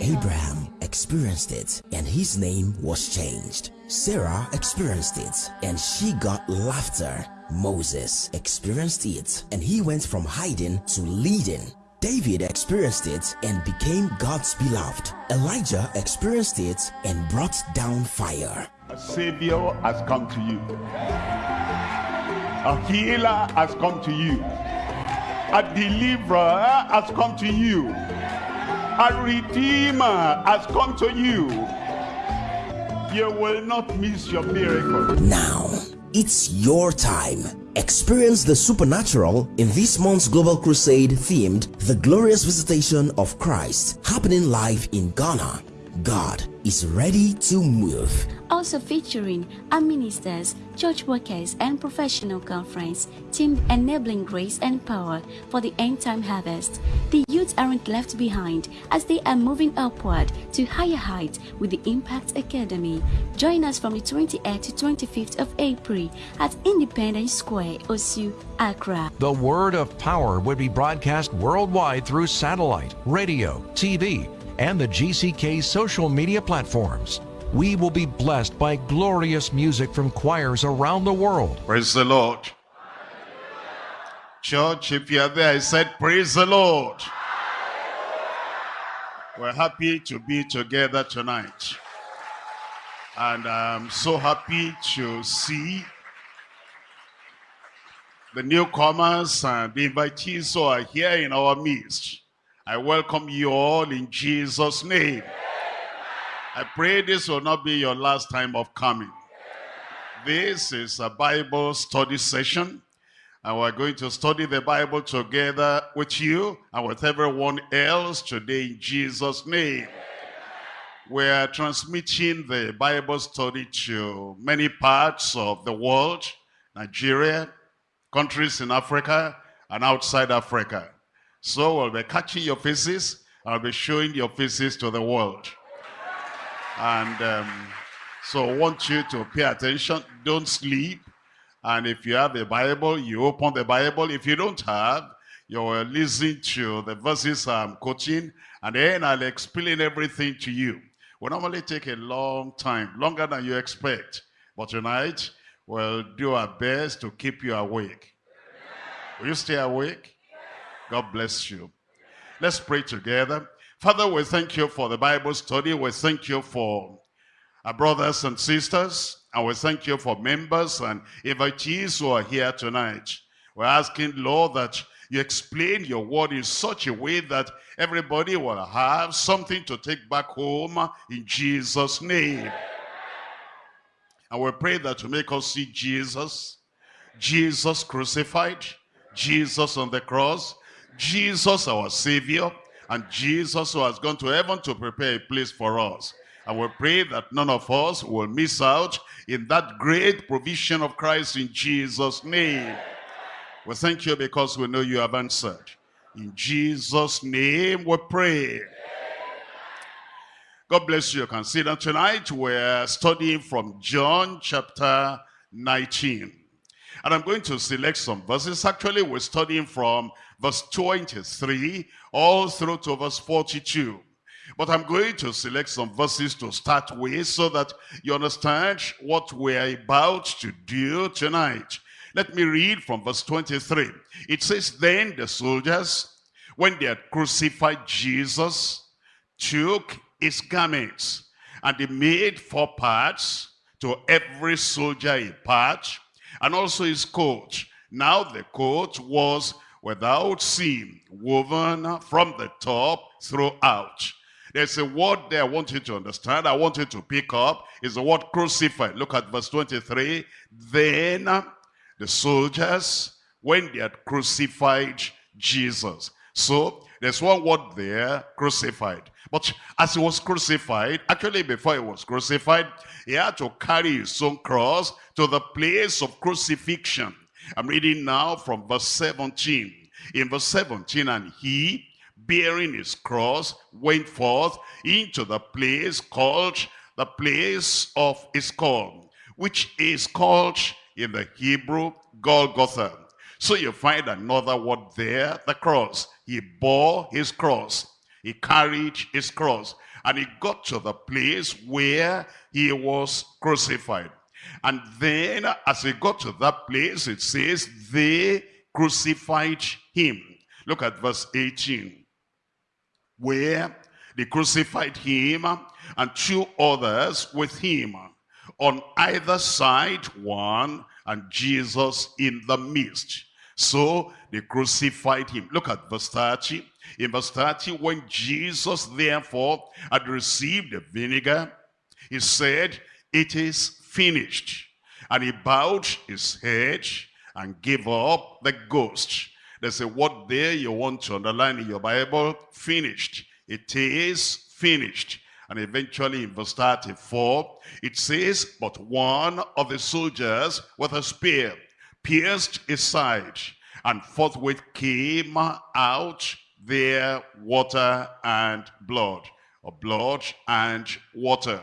Abraham experienced it and his name was changed. Sarah experienced it and she got laughter. Moses experienced it and he went from hiding to leading. David experienced it and became God's beloved. Elijah experienced it and brought down fire. A savior has come to you. A healer has come to you. A deliverer has come to you. A redeemer has come to you. You will not miss your miracle. Now, it's your time. Experience the supernatural in this month's Global Crusade themed The Glorious Visitation of Christ happening live in Ghana. God is ready to move. Also featuring our ministers, church workers, and professional conference team enabling grace and power for the end time harvest. The youth aren't left behind as they are moving upward to higher heights with the Impact Academy. Join us from the 28th to 25th of April at Independence Square, Osu, Accra. The word of power would be broadcast worldwide through satellite, radio, TV, and the GCK social media platforms. We will be blessed by glorious music from choirs around the world. Praise the Lord. Church, if you are there, I said, praise the Lord. We're happy to be together tonight. And I'm so happy to see the newcomers and the invitees who are here in our midst. I welcome you all in Jesus' name. I pray this will not be your last time of coming. This is a Bible study session. And we're going to study the Bible together with you and with everyone else today in Jesus' name. We're transmitting the Bible study to many parts of the world, Nigeria, countries in Africa, and outside Africa. So we'll be catching your faces. I'll be showing your faces to the world. And um, so I want you to pay attention. Don't sleep. And if you have a Bible, you open the Bible. If you don't have, you will listen to the verses I'm quoting. And then I'll explain everything to you. We normally take a long time, longer than you expect. But tonight, we'll do our best to keep you awake. Will you stay awake? God bless you. Let's pray together. Father, we thank you for the Bible study. We thank you for our brothers and sisters. And we thank you for members and invitees who are here tonight. We're asking, Lord, that you explain your word in such a way that everybody will have something to take back home in Jesus' name. And we pray that you make us see Jesus, Jesus crucified, Jesus on the cross, Jesus our Savior, and Jesus who has gone to heaven to prepare a place for us. And we pray that none of us will miss out in that great provision of Christ in Jesus' name. We thank you because we know you have answered. In Jesus' name we pray. God bless you. You can see that tonight we're studying from John chapter 19. And I'm going to select some verses. Actually, we're studying from verse 23 all through to verse 42. But I'm going to select some verses to start with so that you understand what we're about to do tonight. Let me read from verse 23. It says, Then the soldiers, when they had crucified Jesus, took his garments, and they made four parts, to every soldier a part, and also his coat. Now the coat was without seam, woven from the top throughout. There's a word there I want you to understand. I want you to pick up. Is the word crucified. Look at verse 23. Then the soldiers, when they had crucified Jesus. So there's one word there, crucified. But as he was crucified, actually before he was crucified, he had to carry his own cross to the place of crucifixion. I'm reading now from verse 17. In verse 17, and he, bearing his cross, went forth into the place called the place of his call, which is called in the Hebrew Golgotha. So you find another word there, the cross. He bore his cross. He carried his cross and he got to the place where he was crucified. And then as he got to that place, it says they crucified him. Look at verse 18. Where they crucified him and two others with him. On either side one and Jesus in the midst. So they crucified him. Look at verse 30. In verse 30, when Jesus therefore had received the vinegar, he said, it is finished. And he bowed his head and gave up the ghost. There's a word there you want to underline in your Bible, finished. It is finished. And eventually in verse 34, it says, But one of the soldiers with a spear pierced his side, and forthwith came out there water and blood, or blood and water.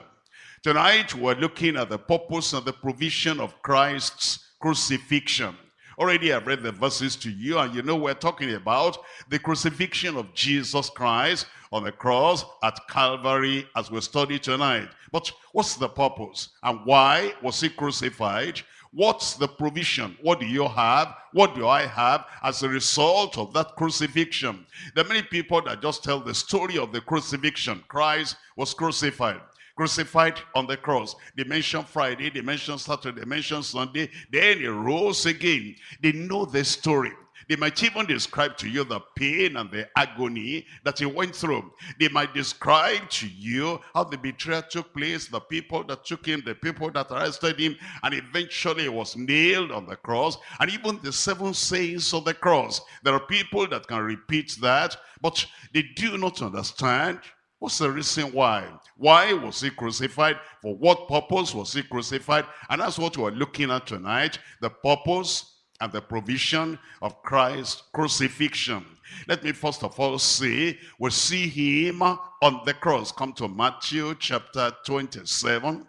Tonight we're looking at the purpose and the provision of Christ's crucifixion. Already I've read the verses to you and you know we're talking about the crucifixion of Jesus Christ on the cross at Calvary as we study tonight. But what's the purpose and why was he crucified? What's the provision? What do you have? What do I have as a result of that crucifixion? There are many people that just tell the story of the crucifixion. Christ was crucified crucified on the cross. They mention Friday, they mention Saturday, they mention Sunday. Then he rose again. They know the story. They might even describe to you the pain and the agony that he went through. They might describe to you how the betrayal took place, the people that took him, the people that arrested him, and eventually he was nailed on the cross, and even the seven sayings of the cross. There are people that can repeat that, but they do not understand What's the reason why? Why was he crucified? For what purpose was he crucified? And that's what we're looking at tonight. The purpose and the provision of Christ's crucifixion. Let me first of all say, we see him on the cross. Come to Matthew chapter 27.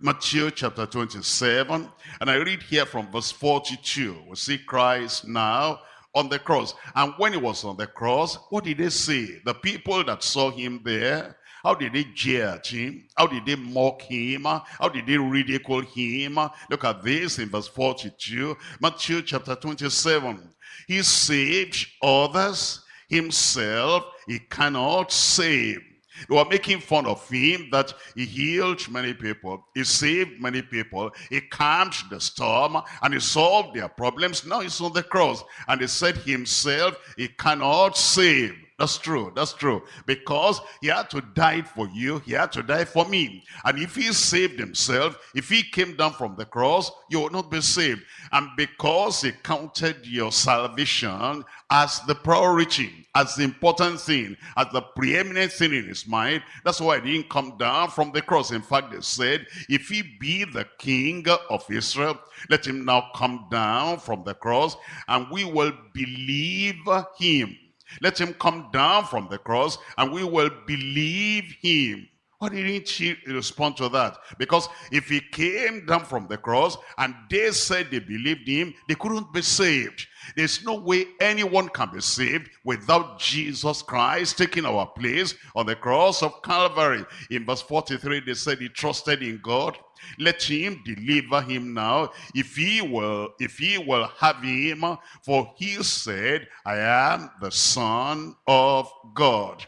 Matthew chapter 27. And I read here from verse 42. We see Christ now on the cross. And when he was on the cross, what did they say? The people that saw him there, how did they jeer at him? How did they mock him? How did they ridicule him? Look at this in verse 42, Matthew chapter 27. He saved others, himself he cannot save. They were making fun of him that he healed many people. He saved many people. He calmed the storm and he solved their problems. Now he's on the cross. And he said himself, he cannot save. That's true. That's true. Because he had to die for you. He had to die for me. And if he saved himself, if he came down from the cross, you will not be saved. And because he counted your salvation as the priority, as the important thing, as the preeminent thing in his mind, that's why he didn't come down from the cross. In fact, they said, if he be the king of Israel, let him now come down from the cross and we will believe him let him come down from the cross and we will believe him. Why didn't he respond to that? Because if he came down from the cross and they said they believed him, they couldn't be saved. There's no way anyone can be saved without Jesus Christ taking our place on the cross of Calvary. In verse 43, they said he trusted in God let him deliver him now, if he will, if he will have him, for he said, I am the Son of God.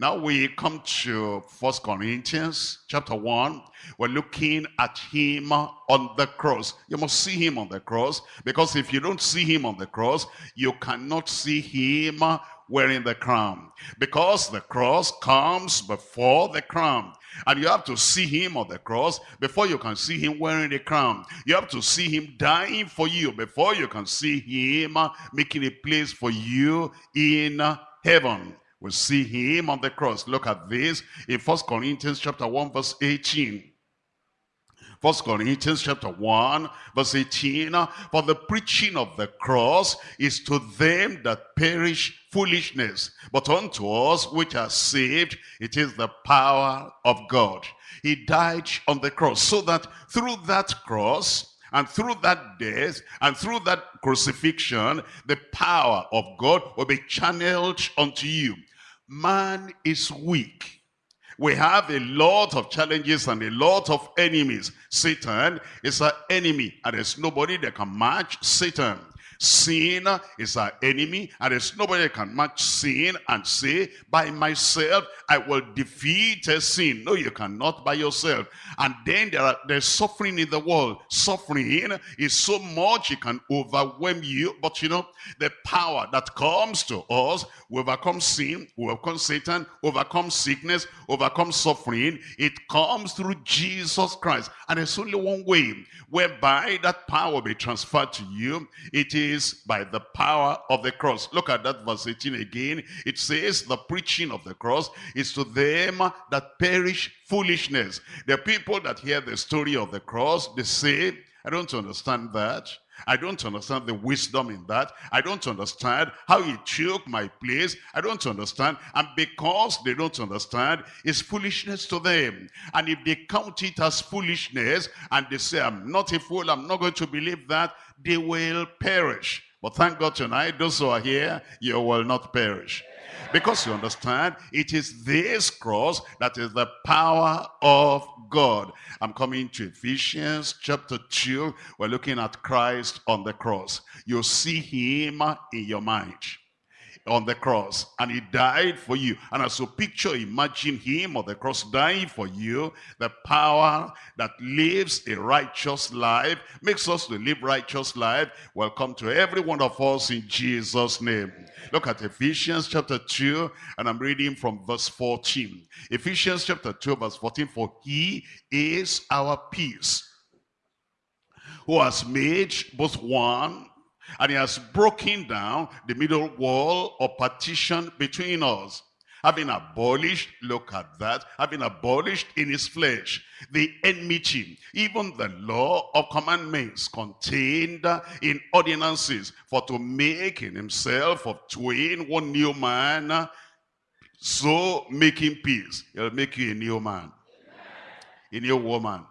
Now we come to First Corinthians chapter 1. We're looking at him on the cross. You must see him on the cross because if you don't see him on the cross, you cannot see him wearing the crown. Because the cross comes before the crown. And you have to see him on the cross before you can see him wearing the crown. You have to see him dying for you before you can see him making a place for you in heaven. We see him on the cross. Look at this in First Corinthians chapter 1 verse 18. First Corinthians chapter 1, verse 18. For the preaching of the cross is to them that perish foolishness. But unto us which are saved, it is the power of God. He died on the cross so that through that cross, and through that death and through that crucifixion, the power of God will be channeled unto you. man is weak. We have a lot of challenges and a lot of enemies. Satan is our enemy and there's nobody that can match Satan. Sin is our enemy, and there's nobody that can match sin and say, by myself, I will defeat sin. No, you cannot by yourself. And then there are, there's suffering in the world. Suffering is so much it can overwhelm you. But you know, the power that comes to us, we overcome sin, we overcome Satan, overcome sickness, overcome suffering. It comes through Jesus Christ. And there's only one way whereby that power will be transferred to you. It is is by the power of the cross. Look at that verse 18 again. It says the preaching of the cross is to them that perish foolishness. The people that hear the story of the cross, they say, I don't understand that. I don't understand the wisdom in that. I don't understand how he took my place. I don't understand. And because they don't understand, it's foolishness to them. And if they count it as foolishness and they say, I'm not a fool, I'm not going to believe that, they will perish. But thank God tonight, those who are here, you will not perish. Because you understand, it is this cross that is the power of God. I'm coming to Ephesians chapter 2. We're looking at Christ on the cross. You see him in your mind on the cross and he died for you. And as you picture imagine him on the cross dying for you. The power that lives a righteous life makes us to live righteous life. Will come to every one of us in jesus name. Look at ephesians chapter 2 and i'm reading from verse 14 ephesians chapter 2 verse 14 for he is our peace who has made both one and he has broken down the middle wall or partition between us. Having abolished, look at that, having abolished in his flesh the enmity, even the law of commandments contained in ordinances, for to make in himself of twain one new man, so making peace. He'll make you a new man, a new woman.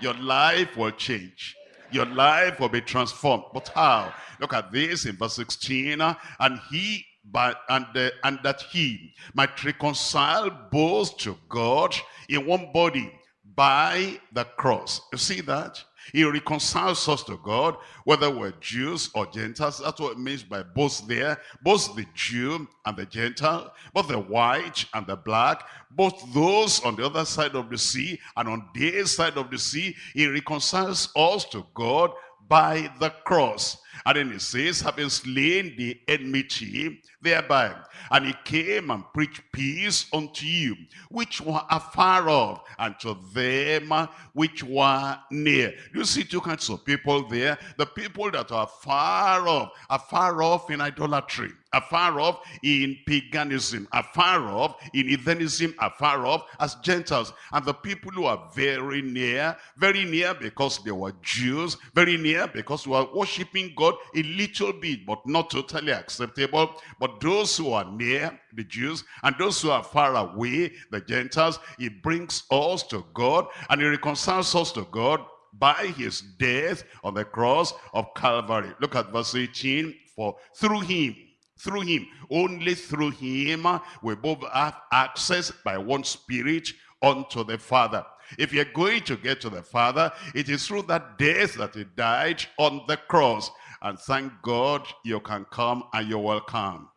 Your life will change your life will be transformed. But how? Look at this in verse 16. And he but and uh, and that he might reconcile both to God in one body by the cross. You see that? He reconciles us to God, whether we're Jews or Gentiles. That's what it means by both there. Both the Jew and the Gentile, both the white and the black, both those on the other side of the sea and on this side of the sea. He reconciles us to God by the cross. And then he says, having slain the enmity thereby. And he came and preached peace unto you, which were afar off, and to them which were near. You see two kinds of people there. The people that are far off, are far off in idolatry afar off in paganism, afar off in heathenism, afar off as Gentiles. And the people who are very near, very near because they were Jews, very near because they were worshiping God a little bit, but not totally acceptable. But those who are near, the Jews, and those who are far away, the Gentiles, he brings us to God and he reconciles us to God by his death on the cross of Calvary. Look at verse 18. For through him, through him. Only through him we both have access by one spirit unto the Father. If you're going to get to the Father, it is through that death that he died on the cross. And thank God you can come and you're welcome.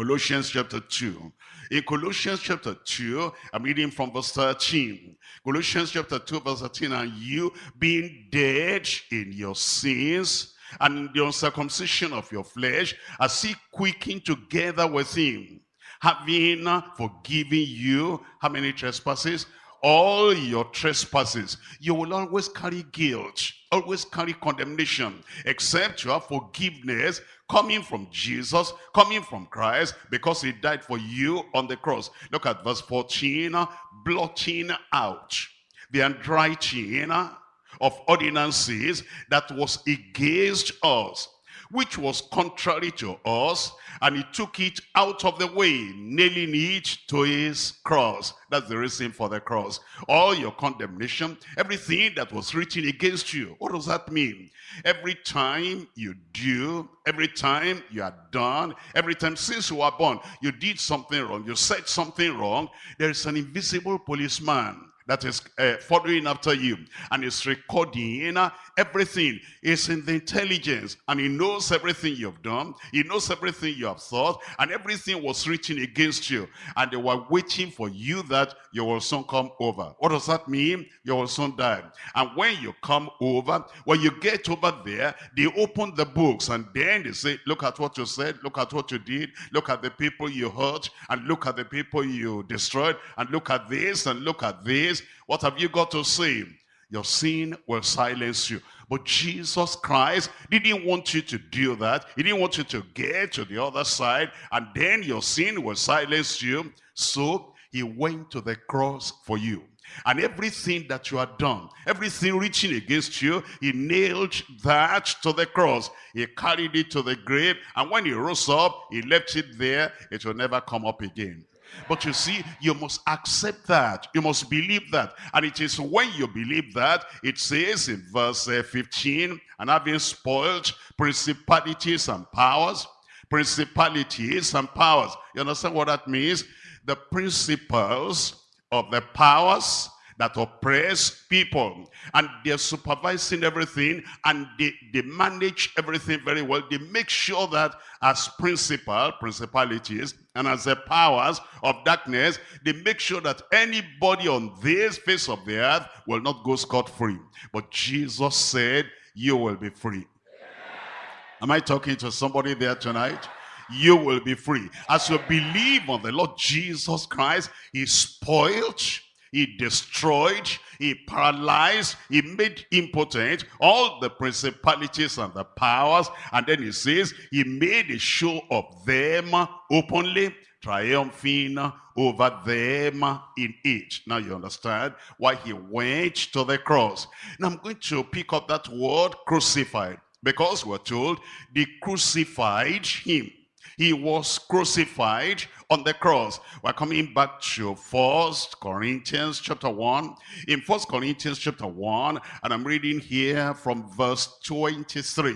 Colossians chapter 2. In Colossians chapter 2, I'm reading from verse 13. Colossians chapter 2, verse 13, and you being dead in your sins and the uncircumcision of your flesh, as he quickened together with him, having forgiven you, how many trespasses? All your trespasses. You will always carry guilt, always carry condemnation, except you have forgiveness coming from Jesus, coming from Christ, because he died for you on the cross. Look at verse 14, blotting out the handwriting of ordinances that was against us, which was contrary to us, and he took it out of the way, nailing it to his cross. That's the reason for the cross. All your condemnation, everything that was written against you. What does that mean? Every time you do, every time you are done, every time since you were born, you did something wrong, you said something wrong, there is an invisible policeman that is uh, following after you and is recording uh, everything. Is in the intelligence and he knows everything you've done. He knows everything you have thought and everything was written against you. And they were waiting for you that you will soon come over. What does that mean? You will soon die and when you come over when you get over there they open the books and then they say look at what you said. Look at what you did. Look at the people you hurt. And look at the people you destroyed. And look at this and look at this what have you got to say? Your sin will silence you. But Jesus Christ didn't want you to do that. He didn't want you to get to the other side and then your sin will silence you. So he went to the cross for you. And everything that you had done, everything reaching against you, he nailed that to the cross. He carried it to the grave. And when he rose up, he left it there. It will never come up again. But you see, you must accept that. You must believe that. And it is when you believe that, it says in verse uh, 15, and having spoiled principalities and powers, principalities and powers. You understand what that means? The principles of the powers that oppress people and they're supervising everything and they, they manage everything very well. They make sure that as principal, principalities, and as the powers of darkness, they make sure that anybody on this face of the earth will not go scot-free. But Jesus said, you will be free. Am I talking to somebody there tonight? You will be free. As you believe on the Lord Jesus Christ, he spoiled he destroyed, he paralyzed, he made impotent all the principalities and the powers. And then he says, he made a show of them openly, triumphing over them in it. Now you understand why he went to the cross. Now I'm going to pick up that word crucified because we're told they crucified him. He was crucified on the cross. We're coming back to First Corinthians chapter 1. In First Corinthians chapter 1, and I'm reading here from verse 23.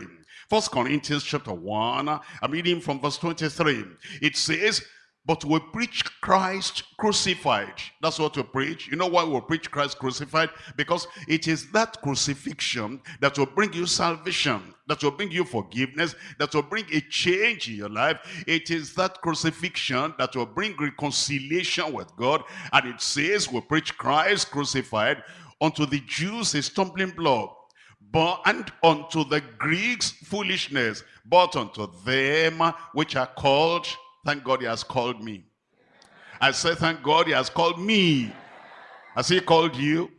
First Corinthians chapter 1, I'm reading from verse 23. It says, but we preach Christ crucified. That's what we preach. You know why we preach Christ crucified? Because it is that crucifixion that will bring you salvation, that will bring you forgiveness, that will bring a change in your life. It is that crucifixion that will bring reconciliation with God. And it says we preach Christ crucified unto the Jews a stumbling block but and unto the Greeks foolishness, but unto them which are called Thank God he has called me. I say, thank God he has called me. Has he called you?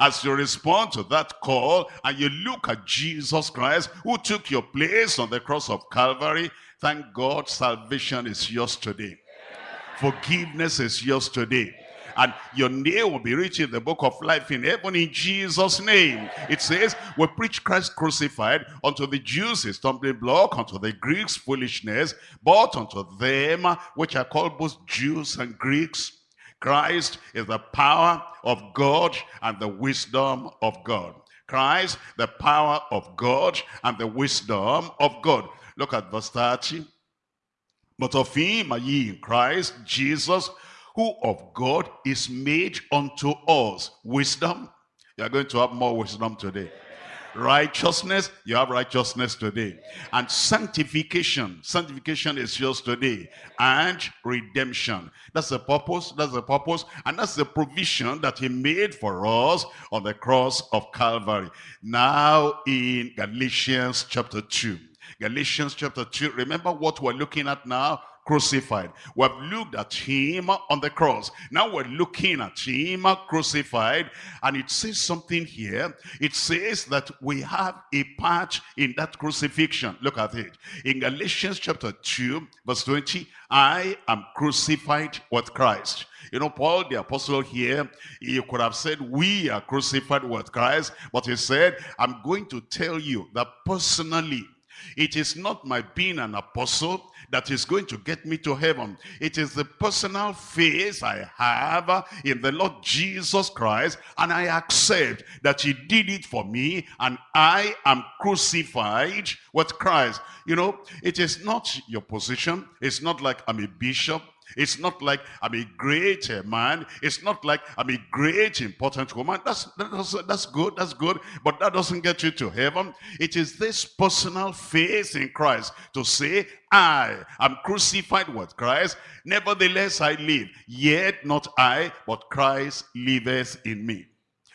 As you respond to that call and you look at Jesus Christ who took your place on the cross of Calvary, thank God salvation is yours today. Forgiveness is yours today and your name will be written in the book of life in heaven in Jesus' name. It says, we preach Christ crucified unto the Jews a stumbling block, unto the Greeks foolishness, but unto them which are called both Jews and Greeks, Christ is the power of God and the wisdom of God. Christ, the power of God and the wisdom of God. Look at verse 30. But of him are ye in Christ Jesus, who of God is made unto us wisdom. You are going to have more wisdom today. Righteousness, you have righteousness today. And sanctification, sanctification is yours today. And redemption. That's the purpose, that's the purpose, and that's the provision that he made for us on the cross of Calvary. Now in Galatians chapter 2. Galatians chapter 2, remember what we're looking at now? Crucified. We have looked at him on the cross. Now we're looking at him crucified. And it says something here. It says that we have a part in that crucifixion. Look at it. In Galatians chapter 2, verse 20, I am crucified with Christ. You know, Paul the apostle here, he could have said, we are crucified with Christ. But he said, I'm going to tell you that personally, It is not my being an apostle that is going to get me to heaven. It is the personal faith I have in the Lord Jesus Christ and I accept that he did it for me and I am crucified with Christ. You know, it is not your position. It's not like I'm a bishop. It's not like I'm a great uh, man. It's not like I'm a great important woman. That's, that's, that's good, that's good. But that doesn't get you to heaven. It is this personal faith in Christ to say, I am crucified with Christ. Nevertheless I live. Yet not I, but Christ liveth in me.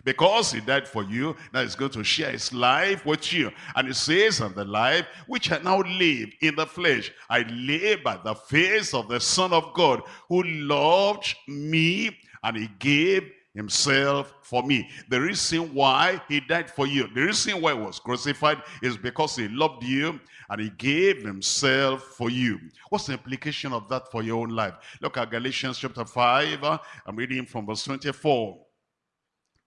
Because he died for you, now he's going to share his life with you. And he says, and the life which I now live in the flesh, I live by the face of the Son of God, who loved me and he gave himself for me. The reason why he died for you, the reason why he was crucified is because he loved you and he gave himself for you. What's the implication of that for your own life? Look at Galatians chapter 5. I'm reading from verse 24.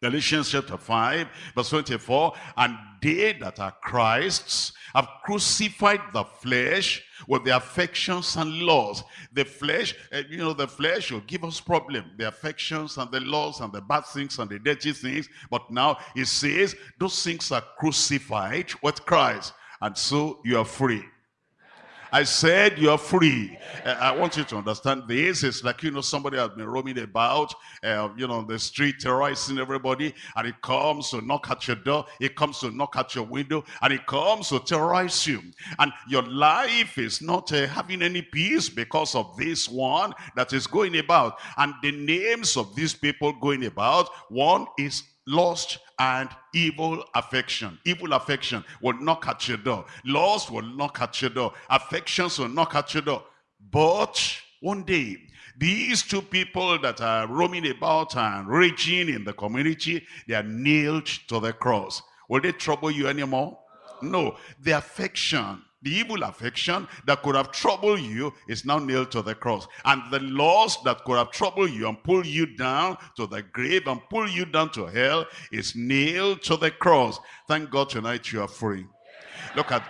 Galatians chapter 5, verse 24, and they that are Christ's have crucified the flesh with the affections and laws. The flesh, eh, you know, the flesh will give us problem. The affections and the laws and the bad things and the dirty things. But now it says those things are crucified with Christ. And so you are free. I said you're free. Uh, I want you to understand this. It's like, you know, somebody has been roaming about, uh, you know, the street terrorizing everybody, and it comes to knock at your door, it comes to knock at your window, and it comes to terrorize you. And your life is not uh, having any peace because of this one that is going about. And the names of these people going about, one is lust and evil affection. Evil affection will knock at your door. Lust will knock at your door. Affections will knock at your door. But one day, these two people that are roaming about and raging in the community, they are nailed to the cross. Will they trouble you anymore? No. The affection the evil affection that could have troubled you is now nailed to the cross. And the loss that could have troubled you and pulled you down to the grave and pulled you down to hell is nailed to the cross. Thank God tonight you are free. Look at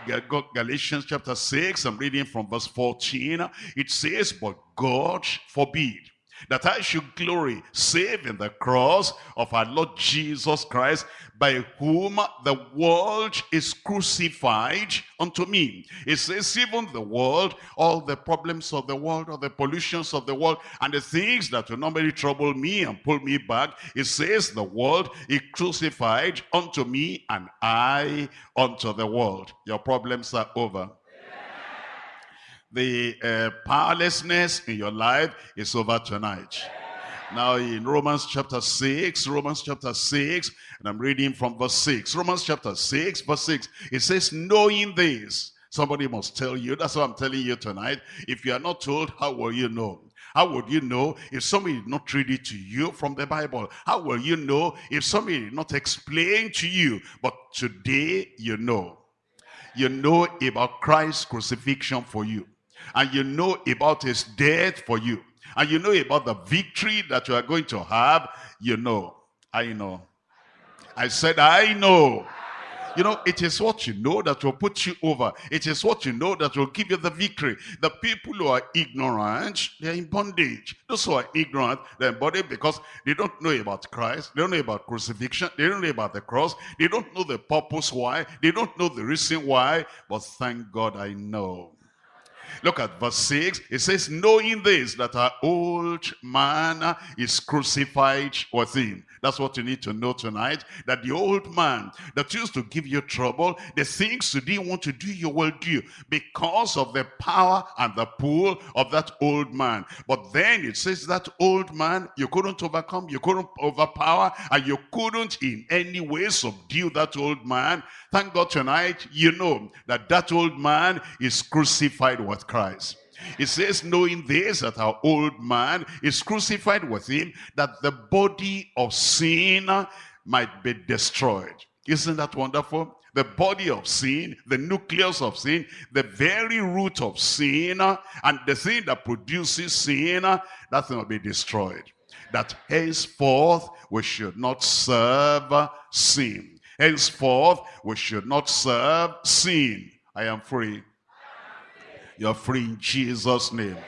Galatians chapter 6. I'm reading from verse 14. It says, But God forbid that I should glory save in the cross of our Lord Jesus Christ, by whom the world is crucified unto me. It says even the world, all the problems of the world, all the pollutions of the world, and the things that will normally trouble me and pull me back, it says the world is crucified unto me and I unto the world. Your problems are over the uh, powerlessness in your life is over tonight. Now in Romans chapter 6, Romans chapter 6, and I'm reading from verse 6. Romans chapter 6, verse 6, it says, knowing this, somebody must tell you, that's what I'm telling you tonight. If you are not told, how will you know? How would you know if somebody did not read it to you from the Bible? How will you know if somebody did not explain to you? But today you know. You know about Christ's crucifixion for you. And you know about his death for you and you know about the victory that you are going to have, you know. I know. I said, I know. You know, it is what you know that will put you over. It is what you know that will give you the victory. The people who are ignorant, they're in bondage. Those who are ignorant, they're in bondage because they don't know about Christ. They don't know about crucifixion. They don't know about the cross. They don't know the purpose why. They don't know the reason why. But thank God I know. Look at verse 6. It says, knowing this, that our old man is crucified with him. That's what you need to know tonight. That the old man that used to give you trouble, the things you didn't want to do, you will do because of the power and the pull of that old man. But then it says that old man, you couldn't overcome, you couldn't overpower, and you couldn't in any way subdue that old man. Thank God tonight, you know that that old man is crucified with Christ. It says, knowing this, that our old man is crucified with him, that the body of sin might be destroyed. Isn't that wonderful? The body of sin, the nucleus of sin, the very root of sin, and the thing that produces sin, that thing will be destroyed. That henceforth we should not serve sin. Henceforth we should not serve sin. I am free. You're free in Jesus' name.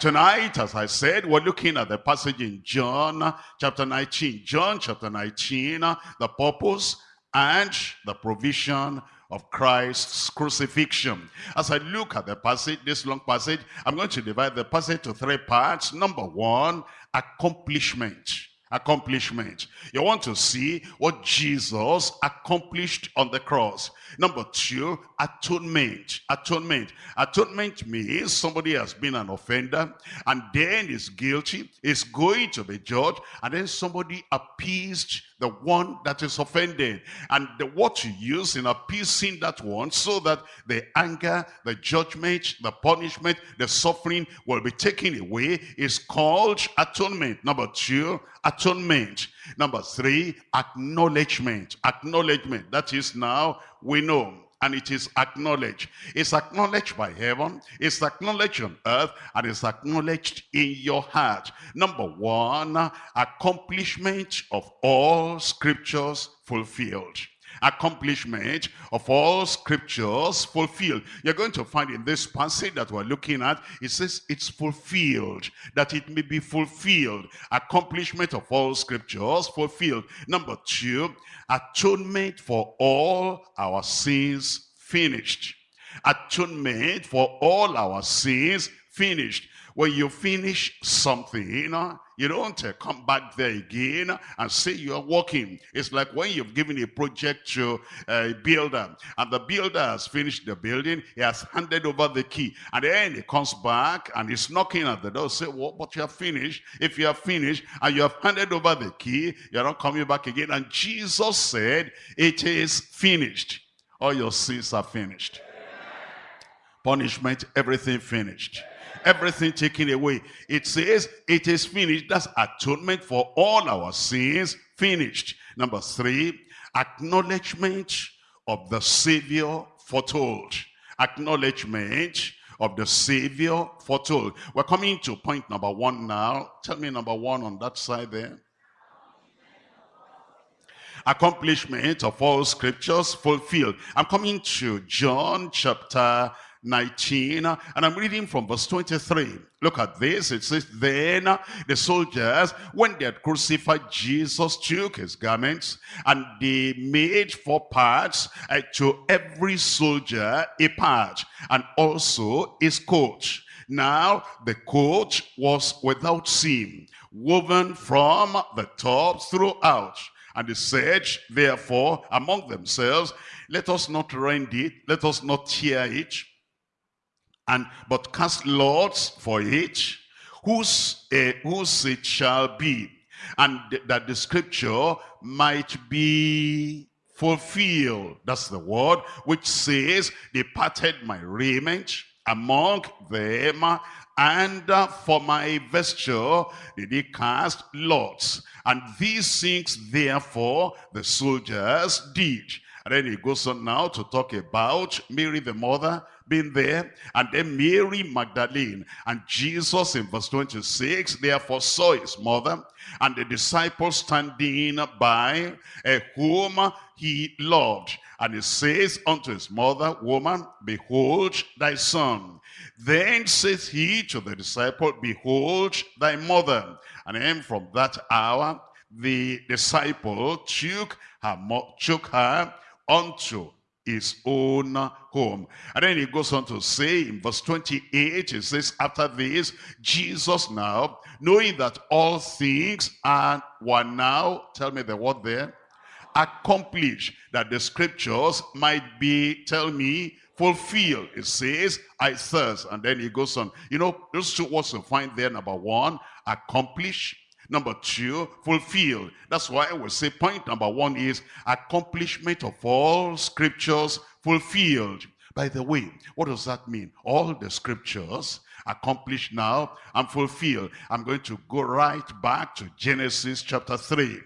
Tonight, as I said, we're looking at the passage in John chapter 19. John chapter 19, the purpose and the provision of Christ's crucifixion. As I look at the passage, this long passage, I'm going to divide the passage to three parts. Number one, accomplishment accomplishment. You want to see what Jesus accomplished on the cross. Number two, atonement. Atonement. Atonement means somebody has been an offender and then is guilty, is going to be judged, and then somebody appeased the one that is offended. And the, what you use in appeasing that one so that the anger, the judgment, the punishment, the suffering will be taken away is called atonement. Number two, atonement. Number three, acknowledgement. Acknowledgement. That is now we know and it is acknowledged. It's acknowledged by heaven, it's acknowledged on earth, and it's acknowledged in your heart. Number one, accomplishment of all scriptures fulfilled accomplishment of all scriptures fulfilled. You're going to find in this passage that we're looking at, it says it's fulfilled, that it may be fulfilled. Accomplishment of all scriptures fulfilled. Number two, atonement for all our sins finished. Atonement for all our sins finished. When you finish something, you know, you don't uh, come back there again and say you're working. It's like when you've given a project to a builder and the builder has finished the building, he has handed over the key. And then he comes back and he's knocking at the door, say, well, but you have finished. If you have finished and you have handed over the key, you're not coming back again. And Jesus said, it is finished. All your sins are finished. Punishment, everything finished everything taken away. It says it is finished. That's atonement for all our sins finished. Number three, acknowledgement of the Savior foretold. Acknowledgement of the Savior foretold. We're coming to point number one now. Tell me number one on that side there. Accomplishment of all scriptures fulfilled. I'm coming to John chapter 19 and I'm reading from verse 23 look at this. It says then the soldiers when they had crucified Jesus took his garments and they made four parts uh, to every soldier a part and also his coat. Now the coat was without seam woven from the top throughout. And they said, therefore, among themselves, let us not rend it, let us not tear it, and but cast lots for it, whose, uh, whose it shall be, and th that the scripture might be fulfilled. That's the word which says, they parted my raiment among them, and uh, for my vesture did he cast lots. And these things, therefore, the soldiers did. And then he goes on now to talk about Mary the mother being there, and then Mary Magdalene. And Jesus in verse 26, therefore saw his mother, and the disciples standing by, uh, whom he loved. And he says unto his mother, Woman, behold thy son. Then says he to the disciple, Behold thy mother. And then from that hour, the disciple took her, took her unto his own home. And then he goes on to say in verse 28, he says, after this, Jesus now, knowing that all things are were now, tell me the word there, accomplished, that the scriptures might be, tell me, fulfilled. It says, I thirst. And then he goes on. You know, those two words you find there, number one, accomplish Number two, fulfilled. That's why I will say point number one is accomplishment of all scriptures fulfilled. By the way, what does that mean? All the scriptures accomplished now and fulfilled. I'm going to go right back to Genesis chapter 3.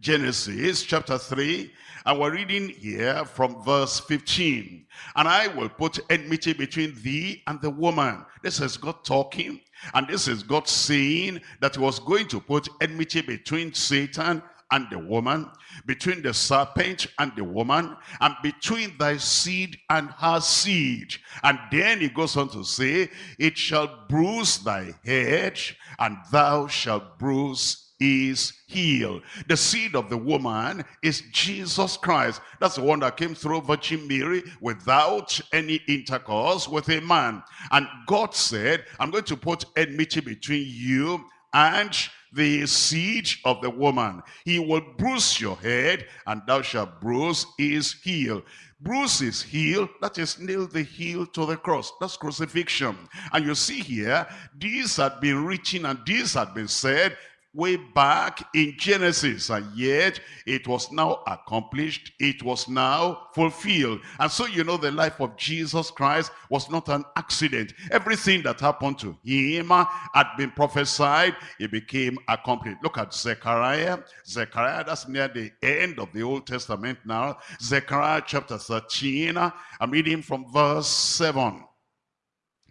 Genesis chapter 3 and we're reading here from verse 15. And I will put enmity between thee and the woman. This is God talking. And this is God saying that he was going to put enmity between Satan and the woman, between the serpent and the woman, and between thy seed and her seed. And then he goes on to say, it shall bruise thy head, and thou shalt bruise is healed. The seed of the woman is Jesus Christ. That's the one that came through Virgin Mary without any intercourse with a man. And God said, I'm going to put enmity between you and the seed of the woman. He will bruise your head, and thou shalt bruise his heel. Bruise his heel, that is nail the heel to the cross. That's crucifixion. And you see here, these had been written and this had been said way back in Genesis and yet it was now accomplished it was now fulfilled. And so you know the life of Jesus Christ was not an accident. Everything that happened to him had been prophesied it became accomplished. Look at Zechariah. Zechariah that's near the end of the Old Testament now. Zechariah chapter 13 I'm reading from verse 7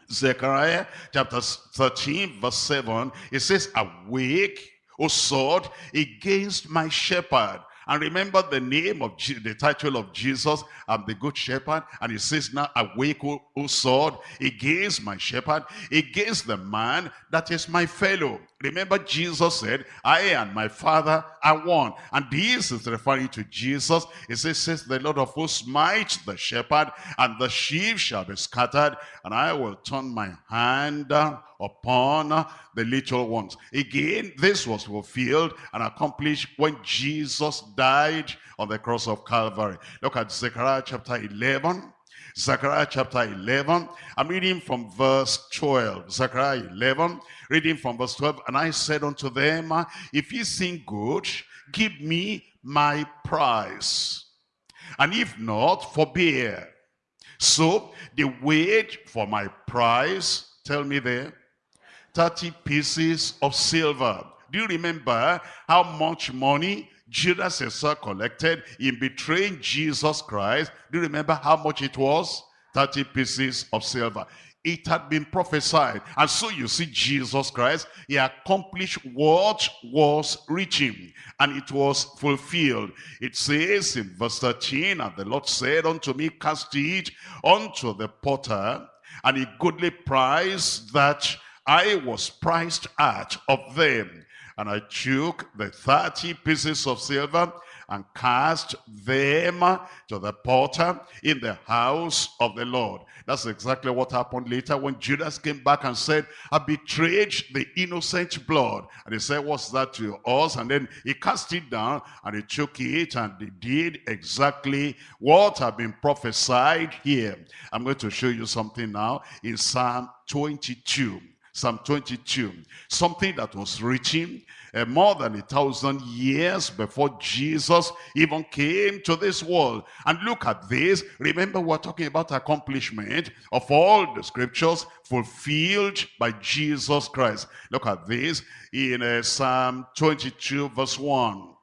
Zechariah chapter 13 verse 7, it says, Awake, O sword, against my shepherd. And remember the name of the title of Jesus, I'm the good shepherd. And he says now, awake, O, o sword, against my shepherd, against the man that is my fellow. Remember Jesus said, I and my father are one. And this is referring to Jesus. It says, says the Lord of hosts smite the shepherd, and the sheep shall be scattered, and I will turn my hand upon the little ones. Again, this was fulfilled and accomplished when Jesus died on the cross of Calvary. Look at Zechariah chapter 11. Zechariah chapter 11. I'm reading from verse 12. Zechariah 11, reading from verse 12. And I said unto them, If ye sing good, give me my price. And if not, forbear. So the wage for my price, tell me there, 30 pieces of silver. Do you remember how much money Judas Iscariot collected in betraying Jesus Christ. Do you remember how much it was? 30 pieces of silver. It had been prophesied. And so you see Jesus Christ, he accomplished what was reaching, And it was fulfilled. It says in verse 13, And the Lord said unto me, Cast it unto the potter, and a goodly price that I was priced at of them. And I took the 30 pieces of silver and cast them to the potter in the house of the Lord. That's exactly what happened later when Judas came back and said, I betrayed the innocent blood. And he said, what's that to us? And then he cast it down and he took it and they did exactly what had been prophesied here. I'm going to show you something now in Psalm 22. Psalm 22, something that was written uh, more than a thousand years before Jesus even came to this world. And look at this. Remember, we're talking about accomplishment of all the scriptures fulfilled by Jesus Christ. Look at this in uh, Psalm 22, verse 1.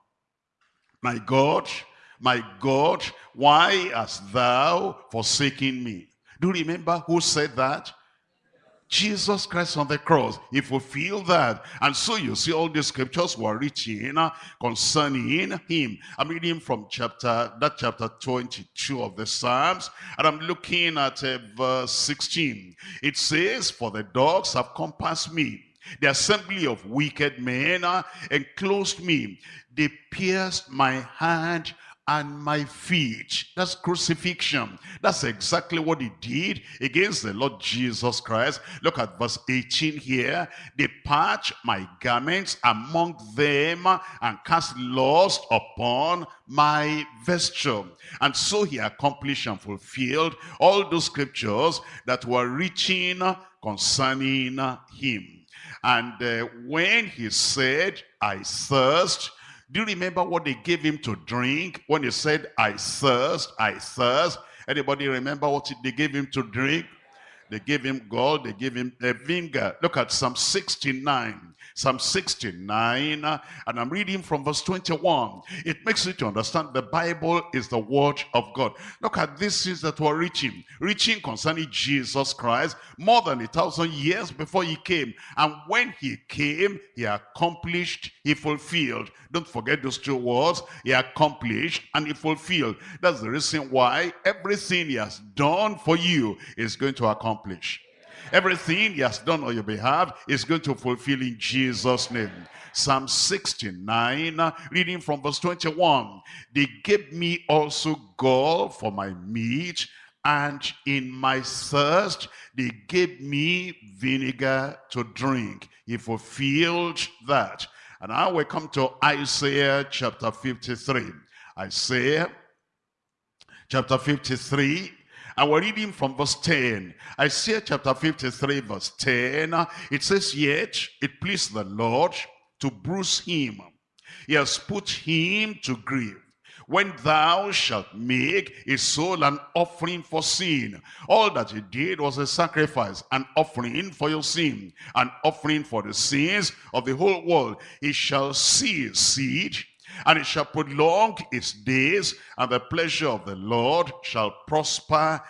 My God, my God, why hast thou forsaken me? Do you remember who said that? Jesus Christ on the cross. He fulfilled that. And so you see all the scriptures were written concerning him. I'm reading from chapter, that chapter 22 of the Psalms. And I'm looking at uh, verse 16. It says, For the dogs have compassed me. The assembly of wicked men uh, enclosed me. They pierced my hand and my feet. That's crucifixion. That's exactly what he did against the Lord Jesus Christ. Look at verse 18 here. They patch my garments among them and cast lust upon my vesture. And so he accomplished and fulfilled all those scriptures that were written concerning him. And uh, when he said, I thirst, do you remember what they gave him to drink when he said, I thirst, I thirst? Anybody remember what they gave him to drink? They gave him gold, they gave him a vinegar. Look at Psalm 69. Psalm 69, uh, and I'm reading from verse 21. It makes you to understand the Bible is the word of God. Look at these things that were reaching. Reaching concerning Jesus Christ more than a thousand years before he came. And when he came, he accomplished, he fulfilled. Don't forget those two words. He accomplished and he fulfilled. That's the reason why everything he has done for you is going to accomplish. Everything he has done on your behalf is going to fulfill in Jesus' name. Psalm 69, reading from verse 21. They gave me also gall for my meat, and in my thirst they gave me vinegar to drink. He fulfilled that. And now we come to Isaiah chapter 53. Isaiah chapter 53 and we're reading from verse 10. Isaiah chapter 53 verse 10. It says, Yet it pleased the Lord to bruise him. He has put him to grief. When thou shalt make a soul an offering for sin. All that he did was a sacrifice, an offering for your sin, an offering for the sins of the whole world. He shall see seed and it shall prolong its days, and the pleasure of the Lord shall prosper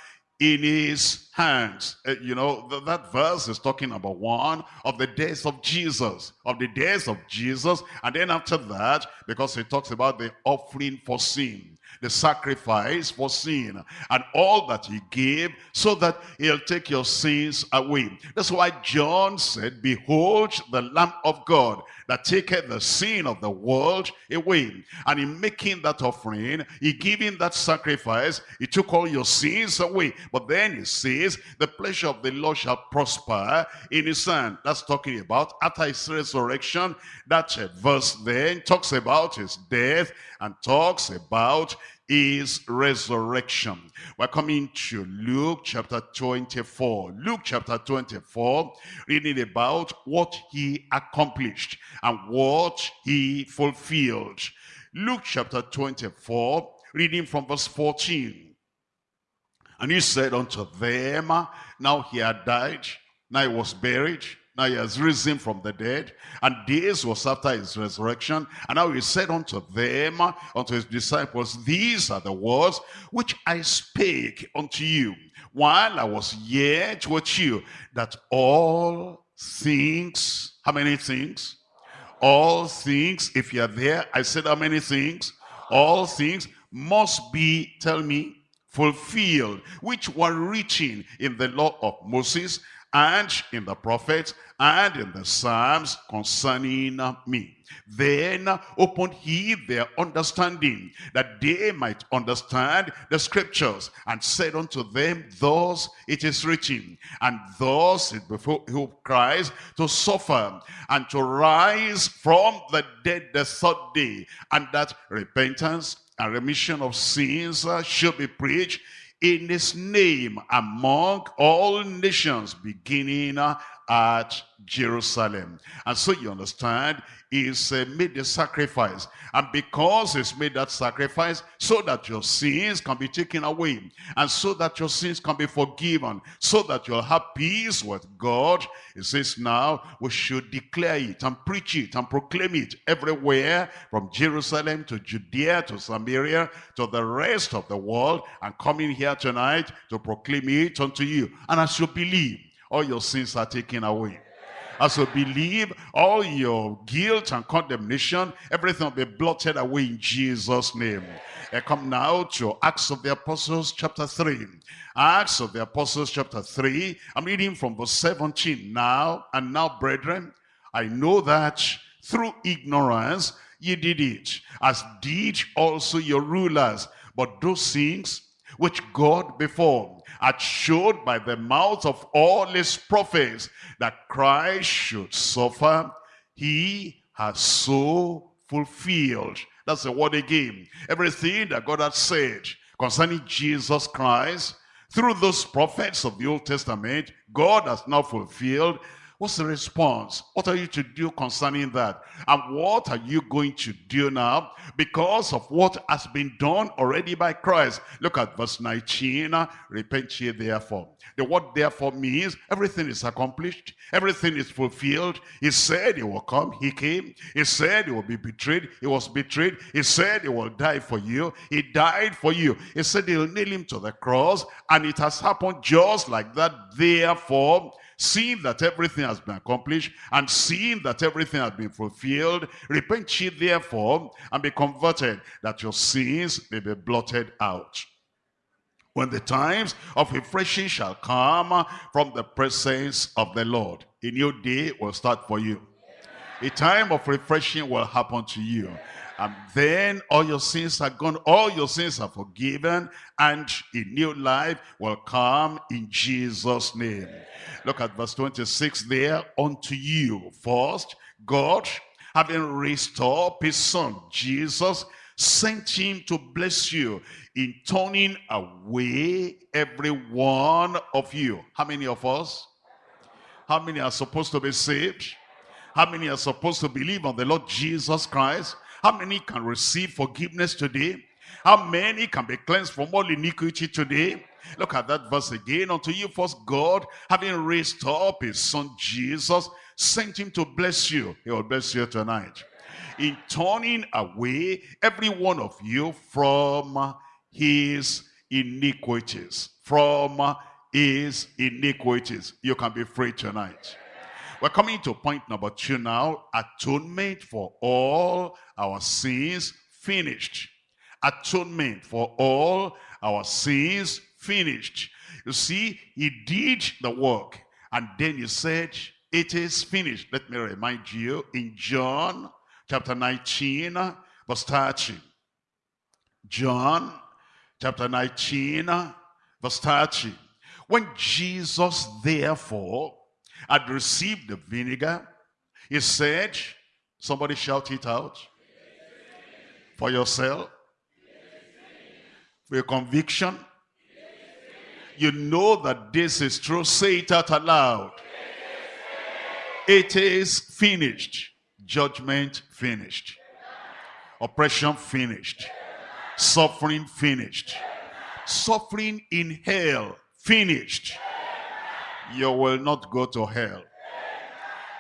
in his hands. Uh, you know, th that verse is talking about one of the days of Jesus, of the days of Jesus. And then after that, because it talks about the offering for sin, the sacrifice for sin, and all that he gave so that he'll take your sins away. That's why John said, Behold the Lamb of God that taketh the sin of the world away. And in making that offering, he giving that sacrifice, he took all your sins away. But then he says, the pleasure of the Lord shall prosper in his hand. That's talking about after his resurrection. That verse then talks about his death and talks about is resurrection. We're coming to Luke chapter 24. Luke chapter 24, reading about what he accomplished and what he fulfilled. Luke chapter 24, reading from verse 14. And he said unto them, Now he had died, now he was buried, now he has risen from the dead, and this was after his resurrection. And now he said unto them, unto his disciples, These are the words which I spake unto you while I was yet with you, that all things, how many things? All things, if you're there, I said how many things? All things must be, tell me, fulfilled, which were written in the law of Moses and in the prophets and in the Psalms concerning me. Then opened he their understanding, that they might understand the scriptures, and said unto them, Thus it is written, and thus it behoved Christ to suffer, and to rise from the dead the third day, and that repentance and remission of sins should be preached in his name among all nations, beginning at Jerusalem. And so you understand, he's uh, made the sacrifice. And because he's made that sacrifice, so that your sins can be taken away, and so that your sins can be forgiven, so that you'll have peace with God, he says now we should declare it and preach it and proclaim it everywhere, from Jerusalem to Judea to Samaria to the rest of the world, and coming here tonight to proclaim it unto you. And as you believe, all your sins are taken away as you believe, all your guilt and condemnation, everything will be blotted away in Jesus' name. I come now to Acts of the Apostles chapter 3. Acts of the Apostles chapter 3. I'm reading from verse 17. Now, and now, brethren, I know that through ignorance ye did it, as did also your rulers. But those things which God before had showed by the mouth of all his prophets that Christ should suffer, he has so fulfilled. That's the word again. Everything that God had said concerning Jesus Christ, through those prophets of the Old Testament, God has now fulfilled What's the response? What are you to do concerning that? And what are you going to do now because of what has been done already by Christ? Look at verse 19. Repent ye therefore. The word therefore means everything is accomplished. Everything is fulfilled. He said he will come. He came. He said he will be betrayed. He was betrayed. He said he will die for you. He died for you. He said he'll nail him to the cross. And it has happened just like that. Therefore, seeing that everything has been accomplished and seeing that everything has been fulfilled, repent ye therefore and be converted that your sins may be blotted out. When the times of refreshing shall come from the presence of the Lord, a new day will start for you. A time of refreshing will happen to you and then all your sins are gone, all your sins are forgiven, and a new life will come in Jesus' name. Look at verse 26 there. Unto you first, God, having raised up his son, Jesus, sent him to bless you in turning away every one of you. How many of us? How many are supposed to be saved? How many are supposed to believe on the Lord Jesus Christ? How many can receive forgiveness today? How many can be cleansed from all iniquity today? Look at that verse again. Unto you first God, having raised up his son Jesus, sent him to bless you. He will bless you tonight. In turning away every one of you from his iniquities. From his iniquities. You can be free tonight. We're coming to point number two now. Atonement for all our sins finished. Atonement for all our sins finished. You see, he did the work. And then he said, it is finished. Let me remind you in John chapter 19, verse 30. John chapter 19, verse 30. When Jesus therefore had received the vinegar, he said, somebody shout it out. For yourself. For your conviction. You know that this is true. Say it out aloud. It is finished. Judgment finished. Oppression finished. Suffering finished. Suffering in hell finished you will not go to hell.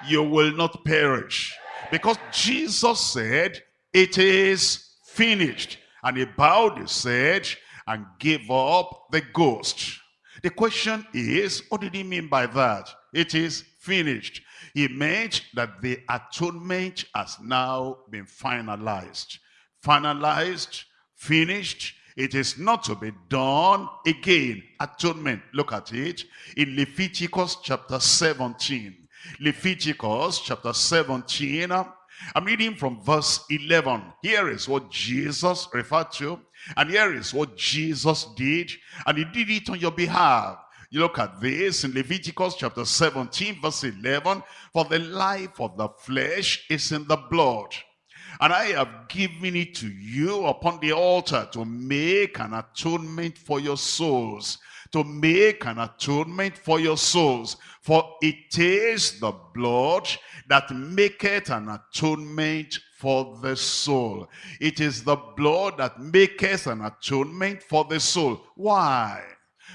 You will not perish. Because Jesus said, it is finished. And he bowed his head and gave up the ghost. The question is, what did he mean by that? It is finished. He meant that the atonement has now been finalized. Finalized, finished, it is not to be done again. Atonement. Look at it. In Leviticus chapter 17. Leviticus chapter 17. I'm reading from verse 11. Here is what Jesus referred to. And here is what Jesus did. And he did it on your behalf. You look at this in Leviticus chapter 17 verse 11. For the life of the flesh is in the blood and I have given it to you upon the altar to make an atonement for your souls. To make an atonement for your souls. For it is the blood that maketh an atonement for the soul. It is the blood that maketh an atonement for the soul. Why?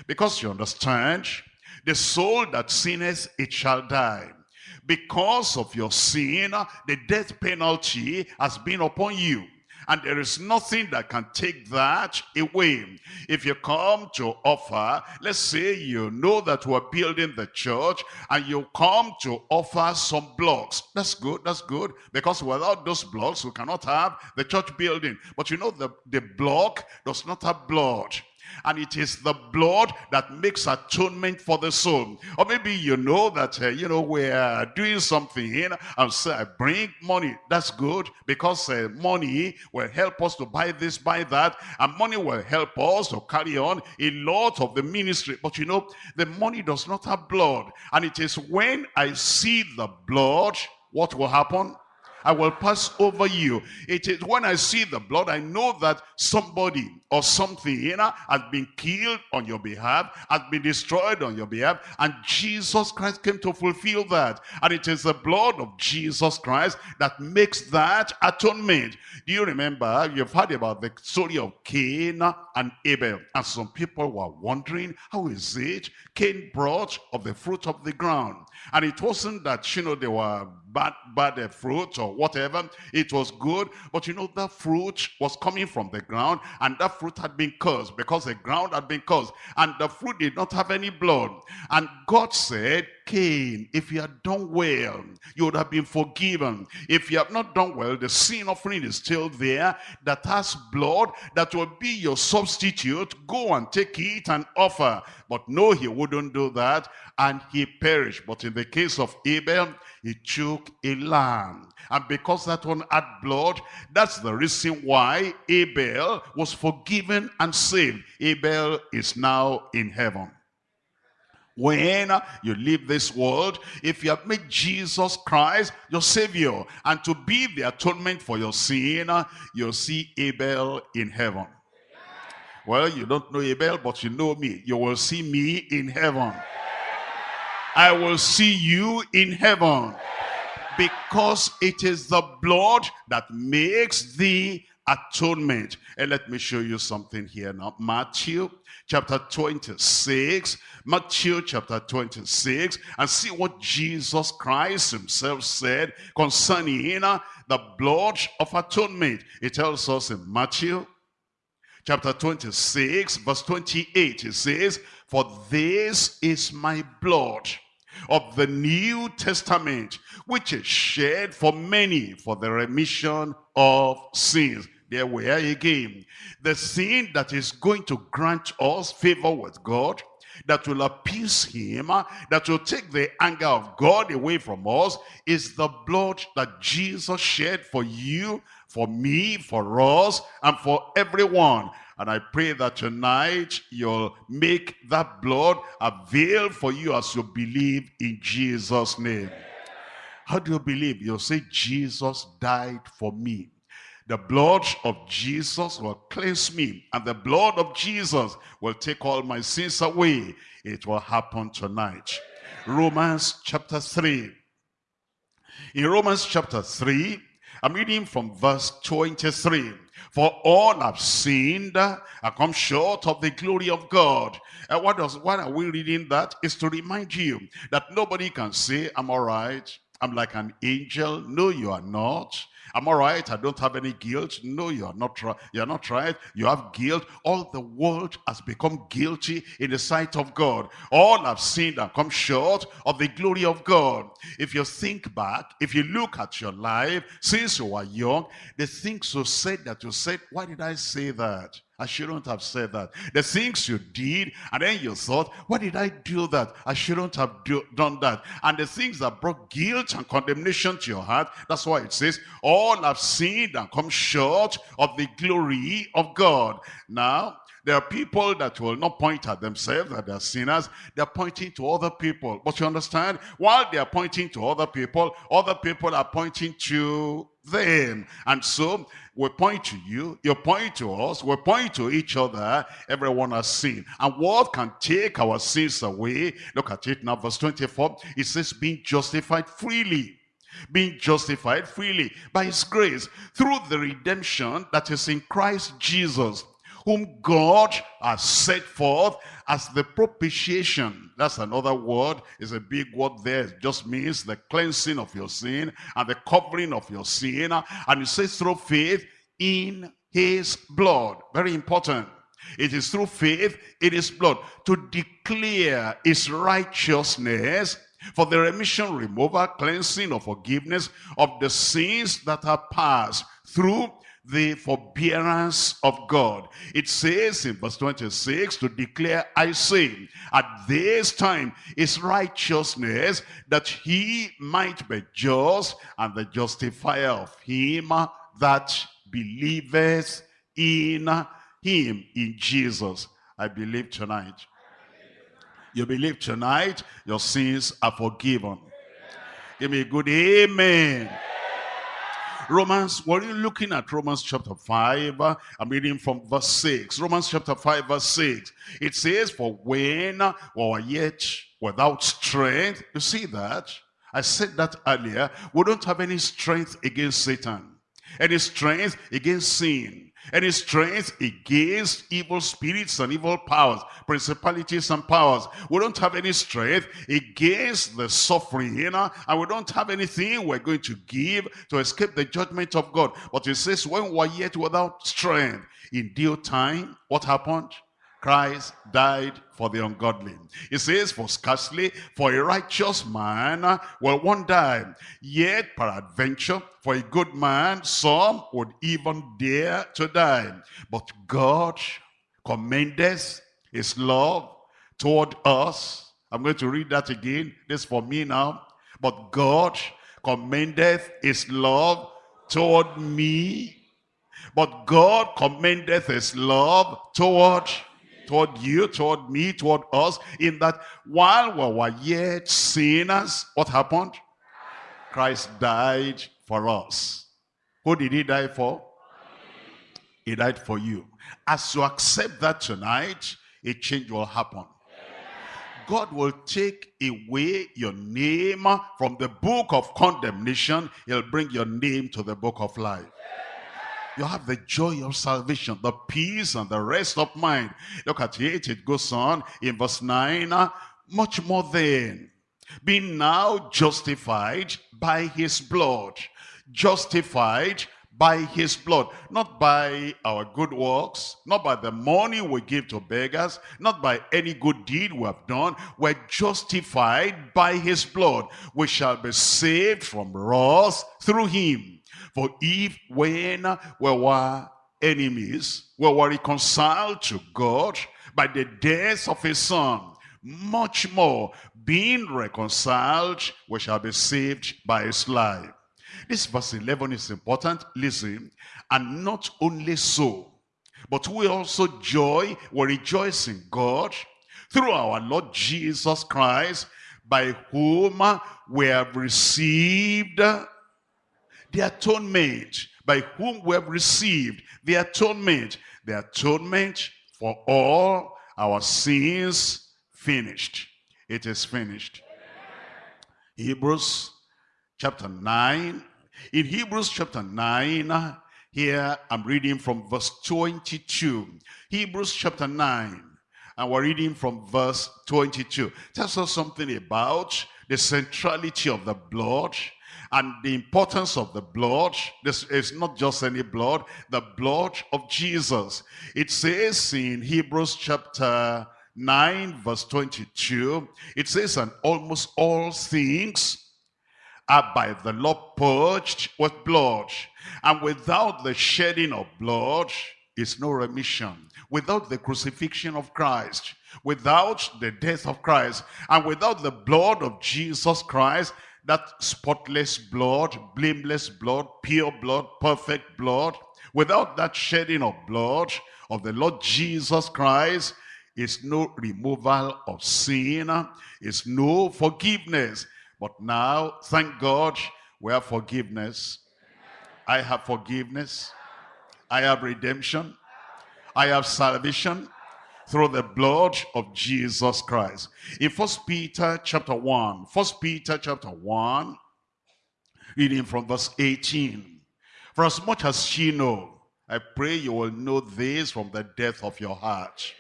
Because you understand, the soul that sinneth, it shall die because of your sin, the death penalty has been upon you. And there is nothing that can take that away. If you come to offer, let's say you know that we're building the church and you come to offer some blocks. That's good, that's good. Because without those blocks, we cannot have the church building. But you know the, the block does not have blood and it is the blood that makes atonement for the soul. Or maybe you know that, uh, you know, we're doing something and say, I bring money. That's good because uh, money will help us to buy this, buy that, and money will help us to carry on a lot of the ministry. But you know, the money does not have blood. And it is when I see the blood, what will happen? I will pass over you. It is when I see the blood, I know that somebody or something you know, has been killed on your behalf, has been destroyed on your behalf, and Jesus Christ came to fulfill that. And it is the blood of Jesus Christ that makes that atonement. Do you remember, you've heard about the story of Cain and Abel, and some people were wondering, how is it Cain brought of the fruit of the ground? And it wasn't that, you know, they were bad, bad uh, fruit or whatever. It was good. But you know, that fruit was coming from the ground and that fruit had been cursed because the ground had been cursed and the fruit did not have any blood. And God said, If you had done well, you would have been forgiven. If you have not done well, the sin offering is still there that has blood that will be your substitute. Go and take it and offer. But no, he wouldn't do that and he perished. But in the case of Abel, he took a lamb. And because that one had blood, that's the reason why Abel was forgiven and saved. Abel is now in heaven. When you leave this world, if you have made Jesus Christ your Savior and to be the atonement for your sin, you'll see Abel in heaven. Well, you don't know Abel, but you know me. You will see me in heaven. I will see you in heaven because it is the blood that makes the atonement. And let me show you something here now. Matthew chapter 26. Matthew chapter 26. And see what Jesus Christ himself said concerning the blood of atonement. It tells us in Matthew chapter 26 verse 28. It says, For this is my blood of the New Testament, which is shed for many for the remission of sins. There we are again. The sin that is going to grant us favor with God, that will appease him, that will take the anger of God away from us, is the blood that Jesus shed for you, for me, for us, and for everyone. And I pray that tonight you'll make that blood avail for you as you believe in Jesus' name. How do you believe? You'll say, Jesus died for me. The blood of Jesus will cleanse me. And the blood of Jesus will take all my sins away. It will happen tonight. Romans chapter 3. In Romans chapter 3, I'm reading from verse 23. For all have sinned and come short of the glory of God. And what does why are we reading that? Is to remind you that nobody can say, I'm all right, I'm like an angel. No, you are not. I'm all right. I don't have any guilt. No, you are not right. You're not right. You have guilt. All the world has become guilty in the sight of God. All have sinned and come short of the glory of God. If you think back, if you look at your life since you were young, the things you said that you said, why did I say that? I shouldn't have said that. The things you did, and then you thought, why did I do that? I shouldn't have do, done that. And the things that brought guilt and condemnation to your heart, that's why it says, all have sinned and come short of the glory of God. Now, there are people that will not point at themselves that they're sinners. They're pointing to other people. But you understand? While they are pointing to other people, other people are pointing to them. And so we point to you, you point to us, we point to each other. Everyone has sinned. And what can take our sins away? Look at it now, verse 24. It says, being justified freely being justified freely by his grace through the redemption that is in Christ Jesus whom God has set forth as the propitiation. That's another word. It's a big word there. It just means the cleansing of your sin and the covering of your sin. And it says through faith in his blood. Very important. It is through faith in his blood to declare his righteousness for the remission, removal, cleansing, or forgiveness of the sins that are past through the forbearance of God. It says in verse 26 to declare, I say, at this time is righteousness that he might be just and the justifier of him that believeth in him, in Jesus. I believe tonight. You believe tonight, your sins are forgiven. Give me a good amen. Romans, were you looking at Romans chapter 5? Uh, I'm reading from verse 6. Romans chapter 5 verse 6. It says, for when we were yet without strength, you see that? I said that earlier. We don't have any strength against Satan. Any strength against sin any strength against evil spirits and evil powers, principalities and powers. We don't have any strength against the suffering, you know, and we don't have anything we're going to give to escape the judgment of God. But it says, when we're yet without strength, in due time, what happened? Christ died for the ungodly. It says, for scarcely for a righteous man will one die. Yet peradventure for a good man some would even dare to die. But God commendeth his love toward us. I'm going to read that again. This for me now. But God commendeth his love toward me. But God commendeth his love toward toward you, toward me, toward us, in that while we were yet sinners, what happened? Christ died for us. Who did he die for? He died for you. As you accept that tonight, a change will happen. God will take away your name from the book of condemnation. He'll bring your name to the book of life you have the joy of salvation, the peace and the rest of mind. Look at it, it goes on in verse 9, uh, much more than being now justified by his blood, justified by his blood, not by our good works, not by the money we give to beggars, not by any good deed we have done. We're justified by his blood. We shall be saved from wrath through him. For if when we were enemies, we were reconciled to God by the death of his son, much more, being reconciled, we shall be saved by his life. This verse 11 is important. Listen, and not only so, but we also joy, we rejoice in God through our Lord Jesus Christ, by whom we have received the atonement by whom we have received the atonement, the atonement for all our sins finished. It is finished. Hebrews chapter 9. In Hebrews chapter 9, here I'm reading from verse 22. Hebrews chapter 9, and we're reading from verse 22. Tells us something about the centrality of the blood, and the importance of the blood, this is not just any blood, the blood of Jesus. It says in Hebrews chapter 9 verse 22, it says, and almost all things are by the law purged with blood. And without the shedding of blood is no remission. Without the crucifixion of Christ, without the death of Christ, and without the blood of Jesus Christ, that spotless blood, blameless blood, pure blood, perfect blood, without that shedding of blood of the Lord Jesus Christ, is no removal of sin, is no forgiveness. But now, thank God, we have forgiveness. I have forgiveness. I have redemption. I have salvation through the blood of Jesus Christ. In First Peter chapter 1, First Peter chapter 1, reading from verse 18. For as much as ye know, I pray you will know this from the depth of your heart.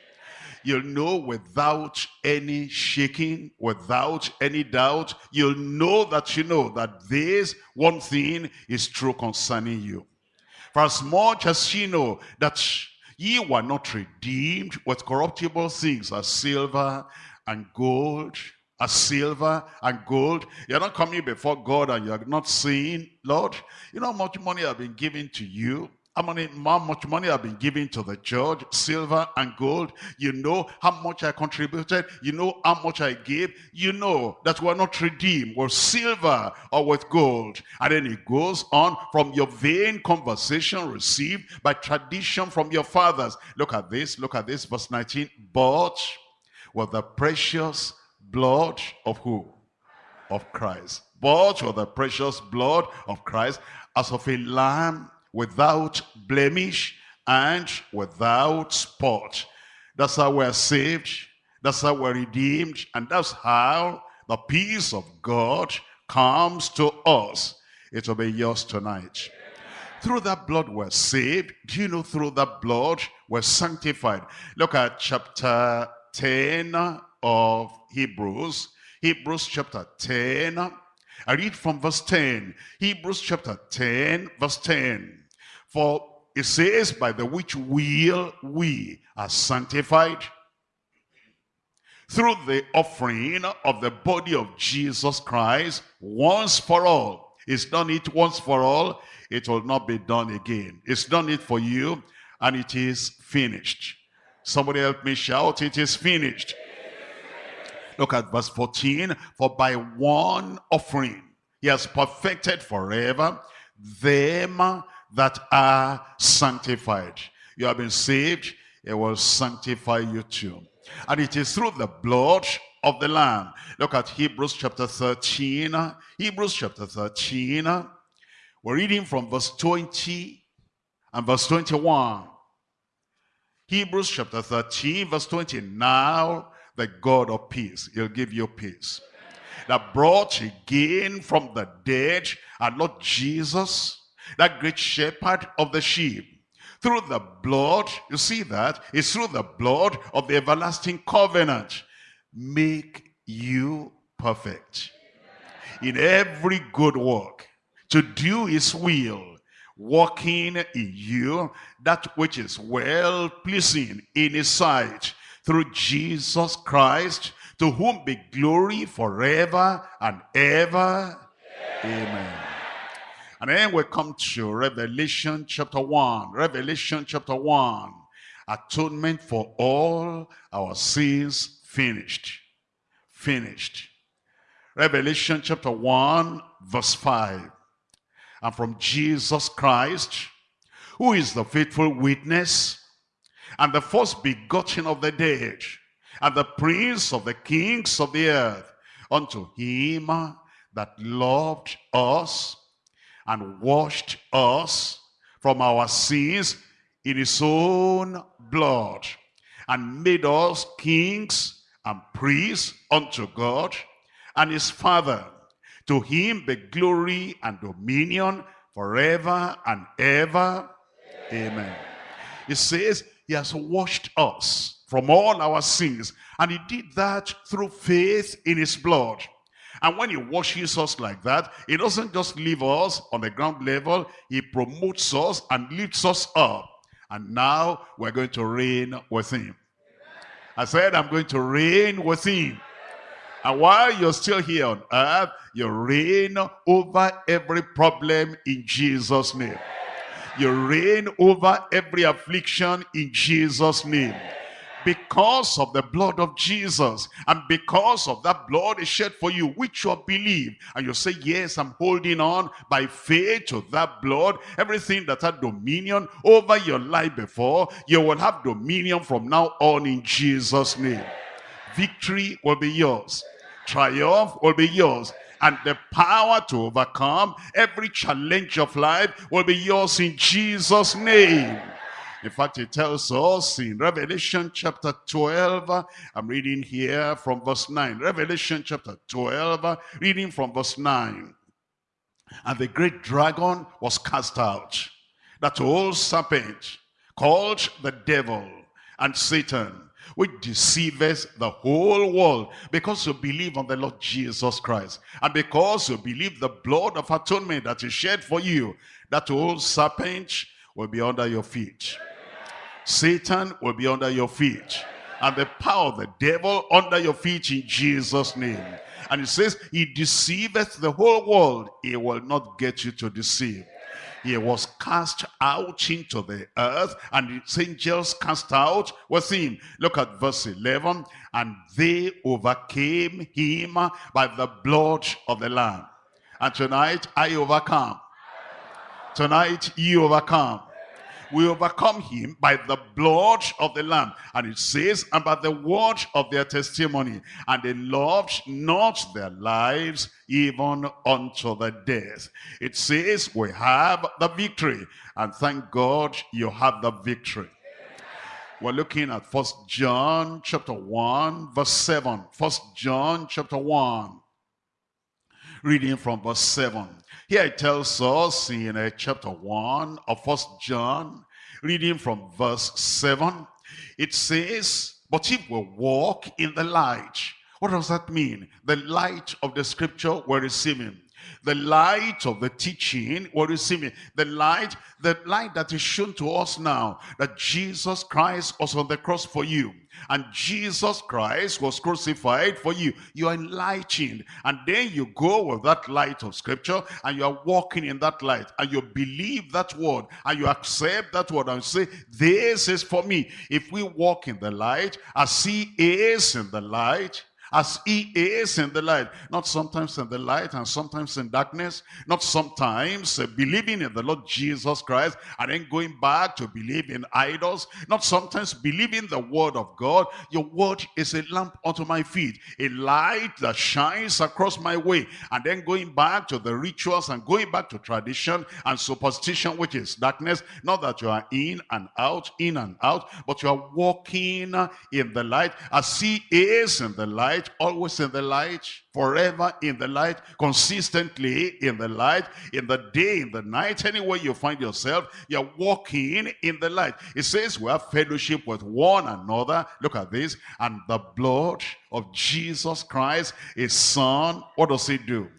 You'll know without any shaking, without any doubt, you'll know that you know that this one thing is true concerning you. For as much as ye know that Ye were not redeemed with corruptible things as silver and gold, as silver and gold. You're not coming before God and you're not saying, Lord, you know how much money I've been giving to you? How, many, how much money I've been giving to the church, silver and gold. You know how much I contributed. You know how much I gave. You know that we're not redeemed with silver or with gold. And then it goes on from your vain conversation received by tradition from your fathers. Look at this. Look at this. Verse 19. But with the precious blood of who? Of Christ. bought with the precious blood of Christ as of a lamb without blemish and without spot. That's how we're saved. That's how we're redeemed. And that's how the peace of God comes to us. It will be yours tonight. Through that blood we're saved. Do you know through that blood we're sanctified? Look at chapter 10 of Hebrews. Hebrews chapter 10. I read from verse 10. Hebrews chapter 10, verse 10. For it says, by the which will we are sanctified through the offering of the body of Jesus Christ once for all. It's done it once for all. It will not be done again. It's done it for you and it is finished. Somebody help me shout, it is finished. Look at verse 14. For by one offering he has perfected forever them that are sanctified. You have been saved, it will sanctify you too. And it is through the blood of the Lamb. Look at Hebrews chapter 13. Hebrews chapter 13. We're reading from verse 20 and verse 21. Hebrews chapter 13, verse 20. Now the God of peace, he'll give you peace. That brought again from the dead our Lord Jesus, that great shepherd of the sheep through the blood, you see that? It's through the blood of the everlasting covenant. Make you perfect. In every good work. To do his will. Working in you that which is well-pleasing in his sight. Through Jesus Christ, to whom be glory forever and ever. Amen. Amen. And then we come to Revelation chapter 1. Revelation chapter 1. Atonement for all our sins finished. Finished. Revelation chapter 1 verse 5. And from Jesus Christ, who is the faithful witness and the first begotten of the dead and the prince of the kings of the earth, unto him that loved us and washed us from our sins in his own blood and made us kings and priests unto God and his Father. To him be glory and dominion forever and ever. Amen. Amen. Says he has washed us from all our sins and he did that through faith in his blood. And when he washes us like that, he doesn't just leave us on the ground level. He promotes us and lifts us up. And now we're going to reign with him. I said, I'm going to reign with him. And while you're still here on earth, you reign over every problem in Jesus' name. You reign over every affliction in Jesus' name because of the blood of Jesus and because of that blood is shed for you which you believe and you say yes I'm holding on by faith to that blood. Everything that had dominion over your life before you will have dominion from now on in Jesus name. Victory will be yours. Triumph will be yours. And the power to overcome every challenge of life will be yours in Jesus name in fact, it tells us in Revelation chapter 12, I'm reading here from verse 9. Revelation chapter 12, reading from verse 9. And the great dragon was cast out, that old serpent called the devil and Satan, which deceiveth the whole world because you believe on the Lord Jesus Christ and because you believe the blood of atonement that is shed for you that old serpent will be under your feet Satan will be under your feet. And the power of the devil under your feet in Jesus' name. And it says, he deceiveth the whole world. He will not get you to deceive. He was cast out into the earth and his angels cast out with him. Look at verse 11. And they overcame him by the blood of the Lamb. And tonight I overcome. Tonight you overcome We overcome him by the blood of the Lamb. And it says, and by the word of their testimony. And they loved not their lives even unto the death. It says, we have the victory. And thank God you have the victory. We're looking at First John chapter 1, verse 7. First John chapter 1. Reading from verse 7. Here it tells us in uh, chapter 1 of First John, reading from verse 7, it says, But if we walk in the light, what does that mean? The light of the scripture we're receiving the light of the teaching what do you see me? The light the light that is shown to us now that jesus christ was on the cross for you and jesus christ was crucified for you. You are enlightened and then you go with that light of scripture and you are walking in that light and you believe that word and you accept that word and say this is for me. If we walk in the light as he is in the light as he is in the light. Not sometimes in the light and sometimes in darkness. Not sometimes uh, believing in the Lord Jesus Christ and then going back to believe in idols. Not sometimes believing the word of God. Your word is a lamp unto my feet. A light that shines across my way. And then going back to the rituals and going back to tradition and superstition which is darkness. Not that you are in and out, in and out. But you are walking in the light as he is in the light light, always in the light, forever in the light, consistently in the light, in the day, in the night, anywhere you find yourself, you're walking in the light. It says we have fellowship with one another. Look at this. And the blood of Jesus Christ, his son, what does he do?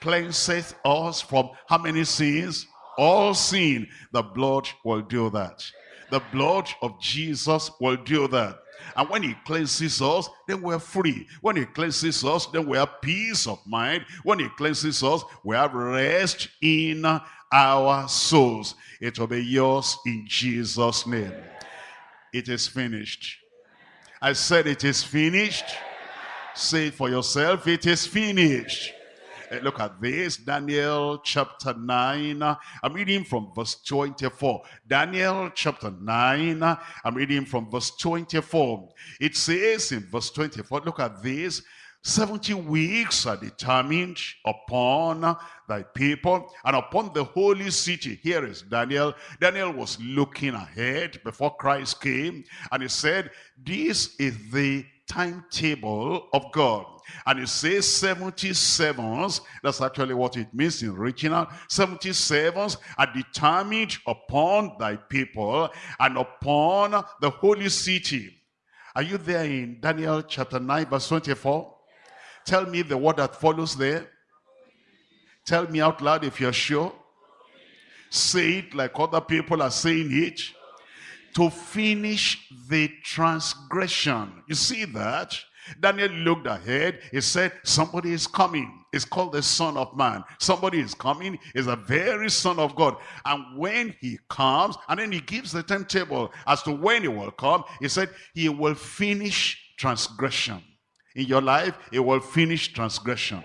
Cleanseth us from how many sins? All sin. The blood will do that. The blood of Jesus will do that. And when he cleanses us, then we're free. When he cleanses us, then we have peace of mind. When he cleanses us, we have rest in our souls. It will be yours in Jesus' name. It is finished. I said it is finished. Say it for yourself, it is finished. Eh, look at this, Daniel chapter 9. I'm reading from verse 24. Daniel chapter 9. I'm reading from verse 24. It says in verse 24, look at this. 70 weeks are determined upon thy people and upon the holy city. Here is Daniel. Daniel was looking ahead before Christ came and he said, this is the timetable of God. And it says 77s, that's actually what it means in original. 77s are determined upon thy people and upon the holy city. Are you there in Daniel chapter 9 verse 24? Tell me the word that follows there. Tell me out loud if you're sure. Say it like other people are saying it to finish the transgression. You see that? Daniel looked ahead. He said, somebody is coming. It's called the Son of Man. Somebody is coming. Is a very Son of God. And when he comes, and then he gives the timetable as to when he will come, he said, he will finish transgression. In your life, he will finish transgression.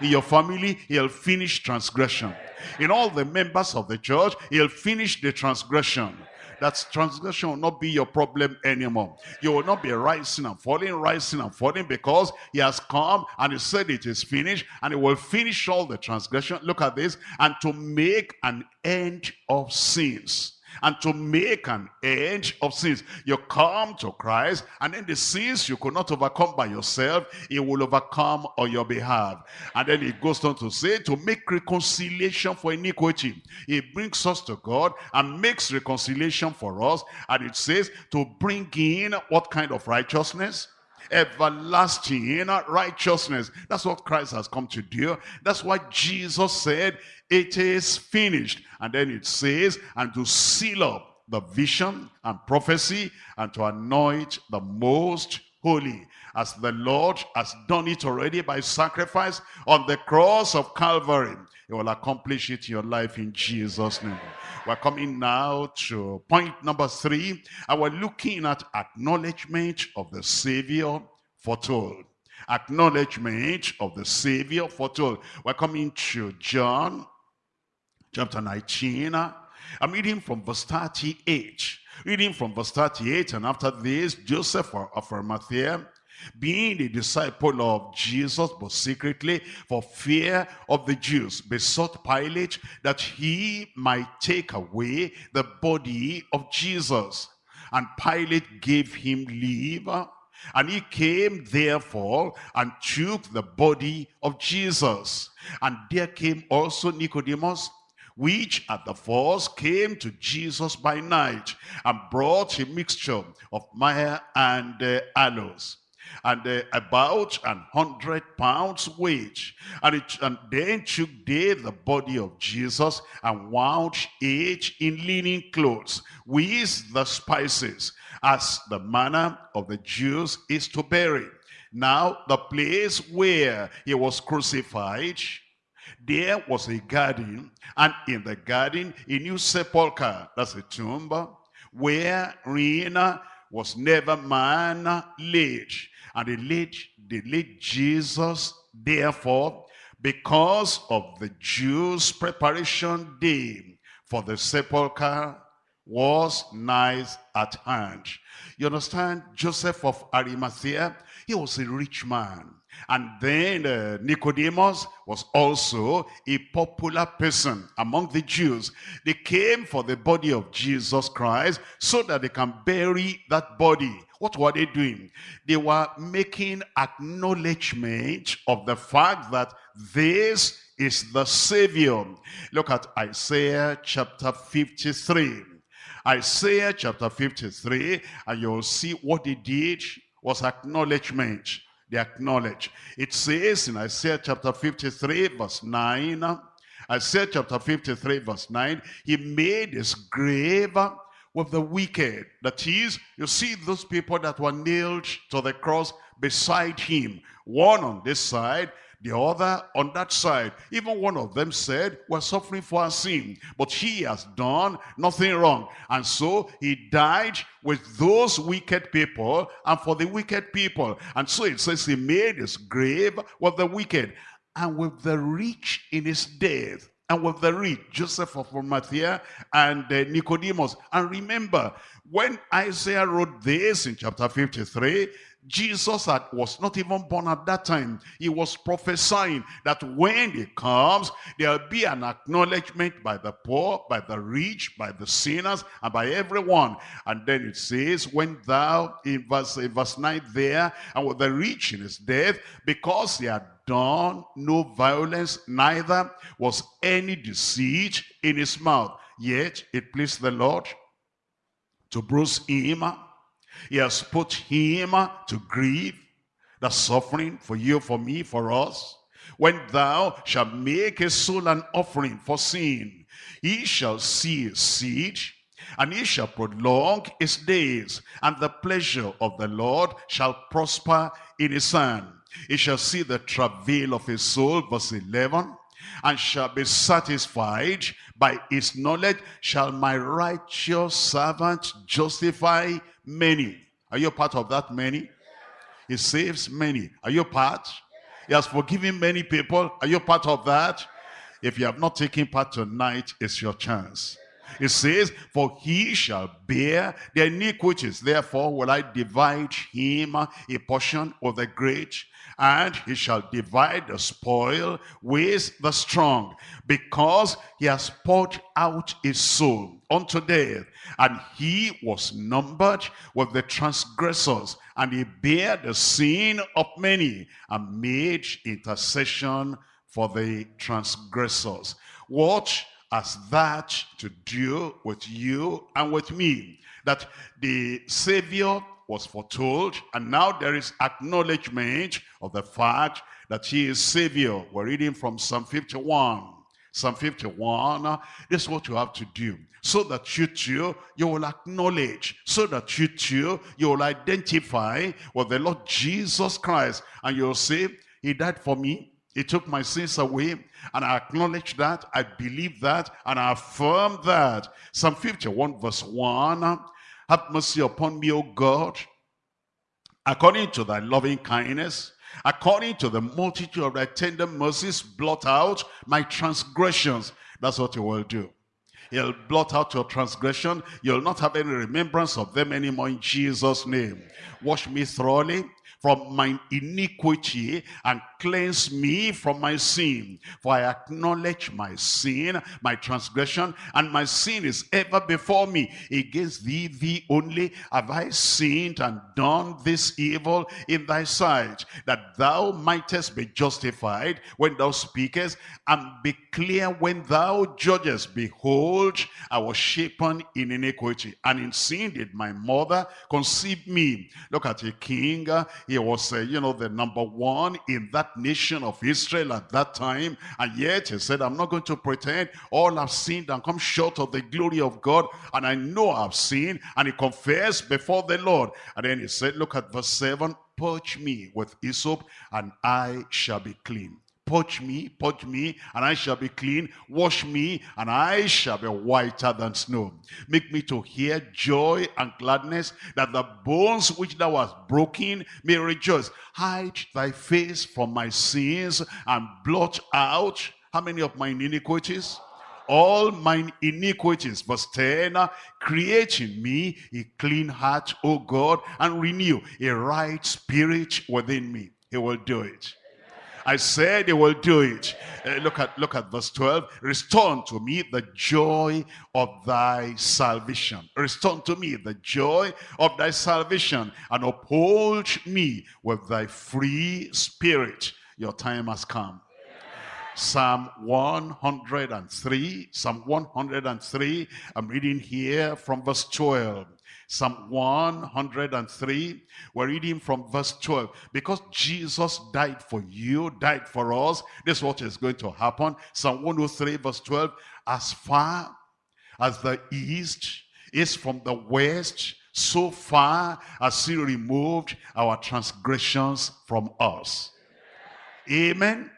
In your family, he'll finish transgression. In all the members of the church, he'll finish the transgression that transgression will not be your problem anymore. You will not be rising and falling, rising and falling because he has come and he said it is finished and he will finish all the transgression. Look at this. And to make an end of sins and to make an end of sins. You come to Christ, and then the sins you could not overcome by yourself, he will overcome on your behalf. And then he goes on to say, to make reconciliation for iniquity. He brings us to God and makes reconciliation for us. And it says, to bring in what kind of righteousness? Everlasting righteousness. That's what Christ has come to do. That's why Jesus said, it is finished. And then it says, and to seal up the vision and prophecy and to anoint the most holy as the Lord has done it already by sacrifice on the cross of Calvary. He will accomplish it in your life in Jesus' name. We're coming now to point number three. And we're looking at acknowledgement of the Savior foretold. Acknowledgement of the Savior foretold. We're coming to John chapter 19. I'm reading from verse 38. Reading from verse 38, and after this, Joseph of Arimathea, being a disciple of Jesus, but secretly for fear of the Jews, besought Pilate that he might take away the body of Jesus. And Pilate gave him leave, and he came therefore and took the body of Jesus. And there came also Nicodemus, which at the first came to Jesus by night and brought a mixture of myrrh and uh, aloes and uh, about an hundred pounds weight. And, it, and then took they the body of Jesus and wound it in linen clothes with the spices, as the manner of the Jews is to bury. Now the place where he was crucified there was a garden, and in the garden a new sepulchre, that's a tomb, where wherein was never man laid. And they laid, they laid Jesus, therefore, because of the Jews' preparation day for the sepulchre was nice at hand. You understand? Joseph of Arimathea, he was a rich man. And then uh, Nicodemus was also a popular person among the Jews. They came for the body of Jesus Christ so that they can bury that body. What were they doing? They were making acknowledgement of the fact that this is the Savior. Look at Isaiah chapter 53. Isaiah chapter 53, and you'll see what they did was acknowledgement they acknowledge. It says in Isaiah chapter 53 verse 9, Isaiah chapter 53 verse 9, he made his grave with the wicked. That is, you see those people that were nailed to the cross beside him. One on this side, the other on that side. Even one of them said, we're suffering for our sin, but he has done nothing wrong. And so he died with those wicked people and for the wicked people. And so it says he made his grave with the wicked and with the rich in his death and with the rich, Joseph of Arimathea and uh, Nicodemus. And remember, when Isaiah wrote this in chapter 53, Jesus had, was not even born at that time. He was prophesying that when he comes, there'll be an acknowledgement by the poor, by the rich, by the sinners, and by everyone. And then it says, when thou, in verse, in verse 9 there, and with the rich in his death, because he had done no violence, neither was any deceit in his mouth. Yet it pleased the Lord to bruise him he has put him to grief, the suffering for you, for me, for us. When thou shalt make a soul an offering for sin, he shall see his seed, and he shall prolong his days, and the pleasure of the Lord shall prosper in his hand. He shall see the travail of his soul, verse 11, and shall be satisfied by his knowledge shall my righteous servant justify many. Are you part of that many? He saves many. Are you part? He has forgiven many people. Are you part of that? If you have not taken part tonight, it's your chance. It says, for he shall bear the iniquities. Therefore will I divide him a portion of the great and he shall divide the spoil with the strong, because he has poured out his soul unto death, and he was numbered with the transgressors, and he bare the sin of many, and made intercession for the transgressors. What has that to do with you and with me? That the Savior was foretold, and now there is acknowledgement of the fact that he is Savior. We're reading from Psalm 51. Psalm 51, this is what you have to do. So that you too, you will acknowledge. So that you too, you will identify with the Lord Jesus Christ. And you'll say, he died for me. He took my sins away. And I acknowledge that. I believe that. And I affirm that. Psalm 51 verse 1. Have mercy upon me, O God, according to thy loving kindness, according to the multitude of thy tender mercies, blot out my transgressions. That's what he will do. He'll blot out your transgression. You'll not have any remembrance of them anymore in Jesus' name. Wash me thoroughly from my iniquity and cleanse me from my sin. For I acknowledge my sin, my transgression, and my sin is ever before me. Against thee, thee only, have I sinned and done this evil in thy sight, that thou mightest be justified when thou speakest, and be clear when thou judgest. Behold, I was shapen in iniquity, and in sin did my mother conceive me. Look at a king. He was, uh, you know, the number one in that nation of Israel at that time. And yet he said, I'm not going to pretend all have sinned and come short of the glory of God. And I know I've sinned. And he confessed before the Lord. And then he said, look at verse 7, purge me with hyssop and I shall be clean. Purge me, purge me, and I shall be clean. Wash me, and I shall be whiter than snow. Make me to hear joy and gladness, that the bones which thou hast broken may rejoice. Hide thy face from my sins, and blot out, how many of my iniquities? all mine iniquities. Verse 10, create in me a clean heart, O God, and renew a right spirit within me. He will do it. I said he will do it. Uh, look at look at verse 12. Restore to me the joy of thy salvation. Restore to me the joy of thy salvation and uphold me with thy free spirit. Your time has come. Psalm 103, Psalm 103, I'm reading here from verse 12. Psalm 103, we're reading from verse 12. Because Jesus died for you, died for us, this is what is going to happen. Psalm 103 verse 12, as far as the east is from the west, so far as he removed our transgressions from us. Amen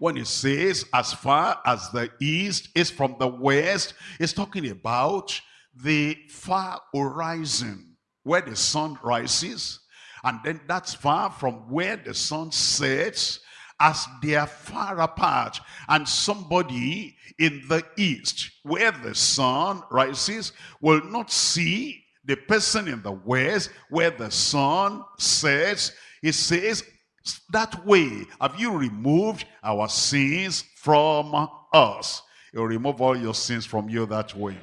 when it says as far as the east is from the west, it's talking about the far horizon where the sun rises and then that's far from where the sun sets as they are far apart. And somebody in the east where the sun rises will not see the person in the west where the sun sets. He says that way have you removed our sins from us. He'll remove all your sins from you that way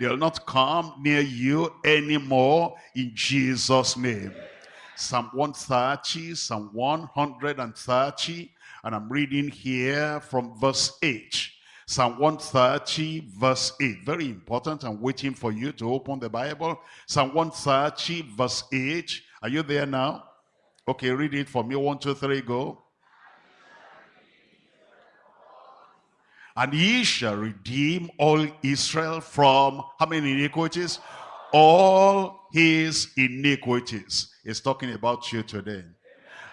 They'll not come near you anymore in Jesus' name. Psalm 130, Psalm 130, and I'm reading here from verse 8. Psalm 130 verse 8. Very important. I'm waiting for you to open the Bible. Psalm 130 verse 8. Are you there now? Okay, read it for me. One, two, three, go. And he shall redeem all Israel from how many iniquities? All his iniquities. He's talking about you today.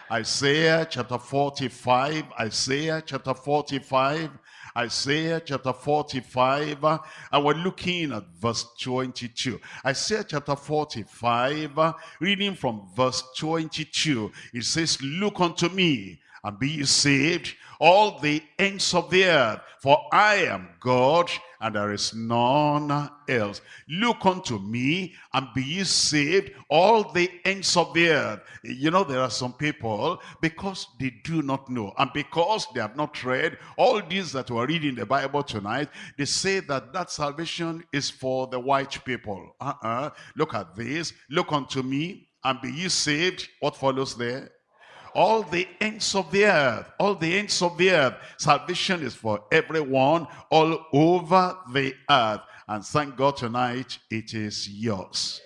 Isaiah chapter 45, Isaiah chapter 45, Isaiah chapter 45, and we're looking at verse 22. Isaiah chapter 45, reading from verse 22, it says, Look unto me, and be saved, all the ends of the earth, for I am God, and there is none else. Look unto me, and be ye saved, all the ends of the earth. You know, there are some people, because they do not know, and because they have not read all these that we're reading the Bible tonight, they say that that salvation is for the white people. Uh-uh. Look at this. Look unto me, and be ye saved. What follows there? All the ends of the earth, all the ends of the earth. Salvation is for everyone all over the earth. And thank God tonight it is yours.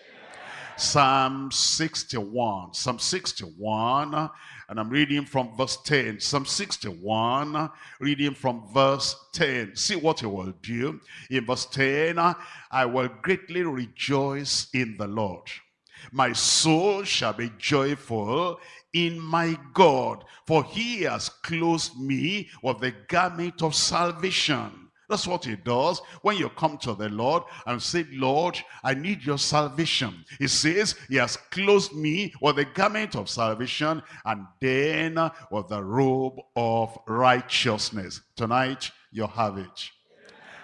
Psalm 61, Psalm 61, and I'm reading from verse 10. Psalm 61, reading from verse 10. See what he will do. In verse 10, I will greatly rejoice in the Lord. My soul shall be joyful in my God, for he has clothed me with the garment of salvation. That's what he does when you come to the Lord and say, Lord, I need your salvation. He says, he has clothed me with the garment of salvation and then with the robe of righteousness. Tonight, you have it.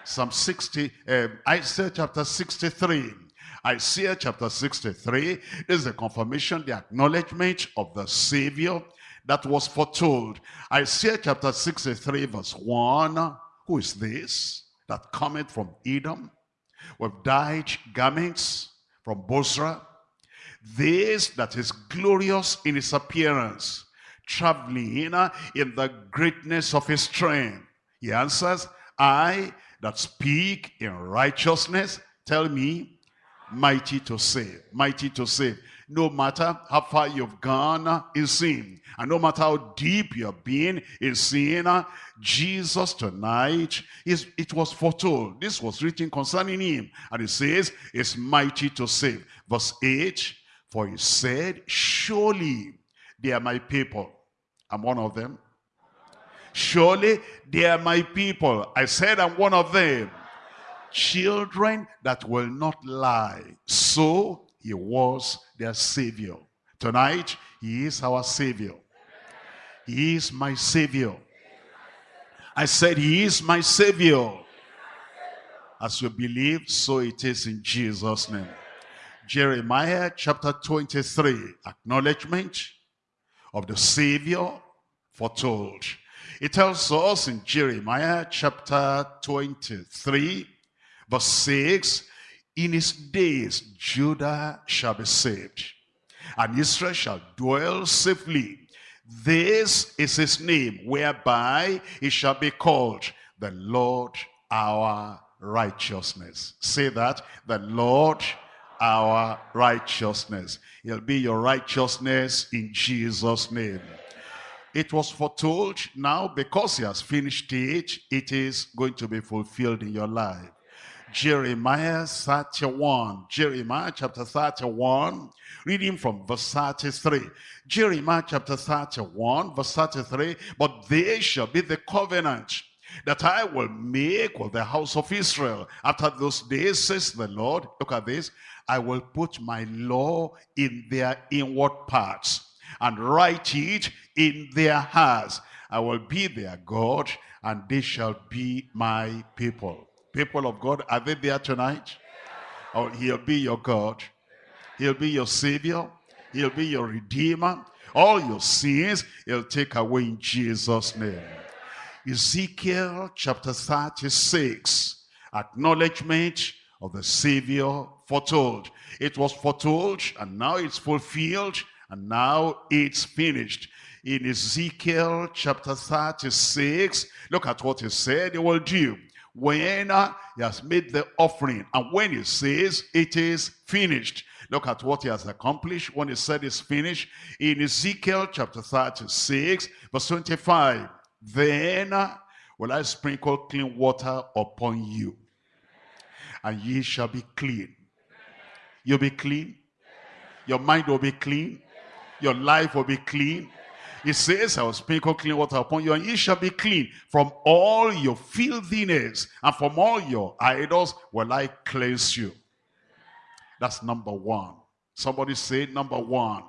Psalm 60, uh, Isaiah chapter 63. Isaiah chapter 63 is the confirmation, the acknowledgement of the Savior that was foretold. Isaiah chapter 63 verse 1. Who is this that cometh from Edom with dyed garments from Bozrah? This that is glorious in his appearance, traveling in the greatness of his strength. He answers, I that speak in righteousness, tell me, mighty to save, mighty to save. No matter how far you've gone in sin, and no matter how deep you've been in sin, Jesus tonight, is, it was foretold. This was written concerning him. And it says, is mighty to save. Verse 8, for he said, surely they are my people. I'm one of them. Surely they are my people. I said I'm one of them. Children that will not lie. So he was their savior. Tonight, he is our savior. He is my savior. I said he is my savior. As you believe, so it is in Jesus' name. Jeremiah chapter 23, acknowledgement of the Savior foretold. It tells us in Jeremiah chapter 23, verse 6, In his days Judah shall be saved, and Israel shall dwell safely. This is his name, whereby he shall be called the Lord our righteousness. Say that, the Lord our righteousness. He'll be your righteousness in Jesus' name. It was foretold now because he has finished it, it is going to be fulfilled in your life. Jeremiah 31, Jeremiah chapter 31, reading from verse 33. Jeremiah chapter 31, verse 33, but they shall be the covenant that I will make with the house of Israel. After those days, says the Lord, look at this, I will put my law in their inward parts and write it in their hearts. I will be their God, and they shall be my people. People of God, are they there tonight? Oh, he'll be your God. He'll be your Savior. He'll be your Redeemer. All your sins, he'll take away in Jesus' name. Ezekiel chapter 36, acknowledgement of the Savior foretold. It was foretold, and now it's fulfilled and now it's finished. In Ezekiel chapter 36, look at what he said he will do. When uh, he has made the offering and when he says it is finished. Look at what he has accomplished when he said it's finished. In Ezekiel chapter 36, verse 25. Then uh, will I sprinkle clean water upon you, and ye shall be clean. You'll be clean. Your mind will be clean. Your life will be clean. He says, I will sprinkle clean water upon you, and ye shall be clean. From all your filthiness and from all your idols will I cleanse you. That's number one. Somebody say number one.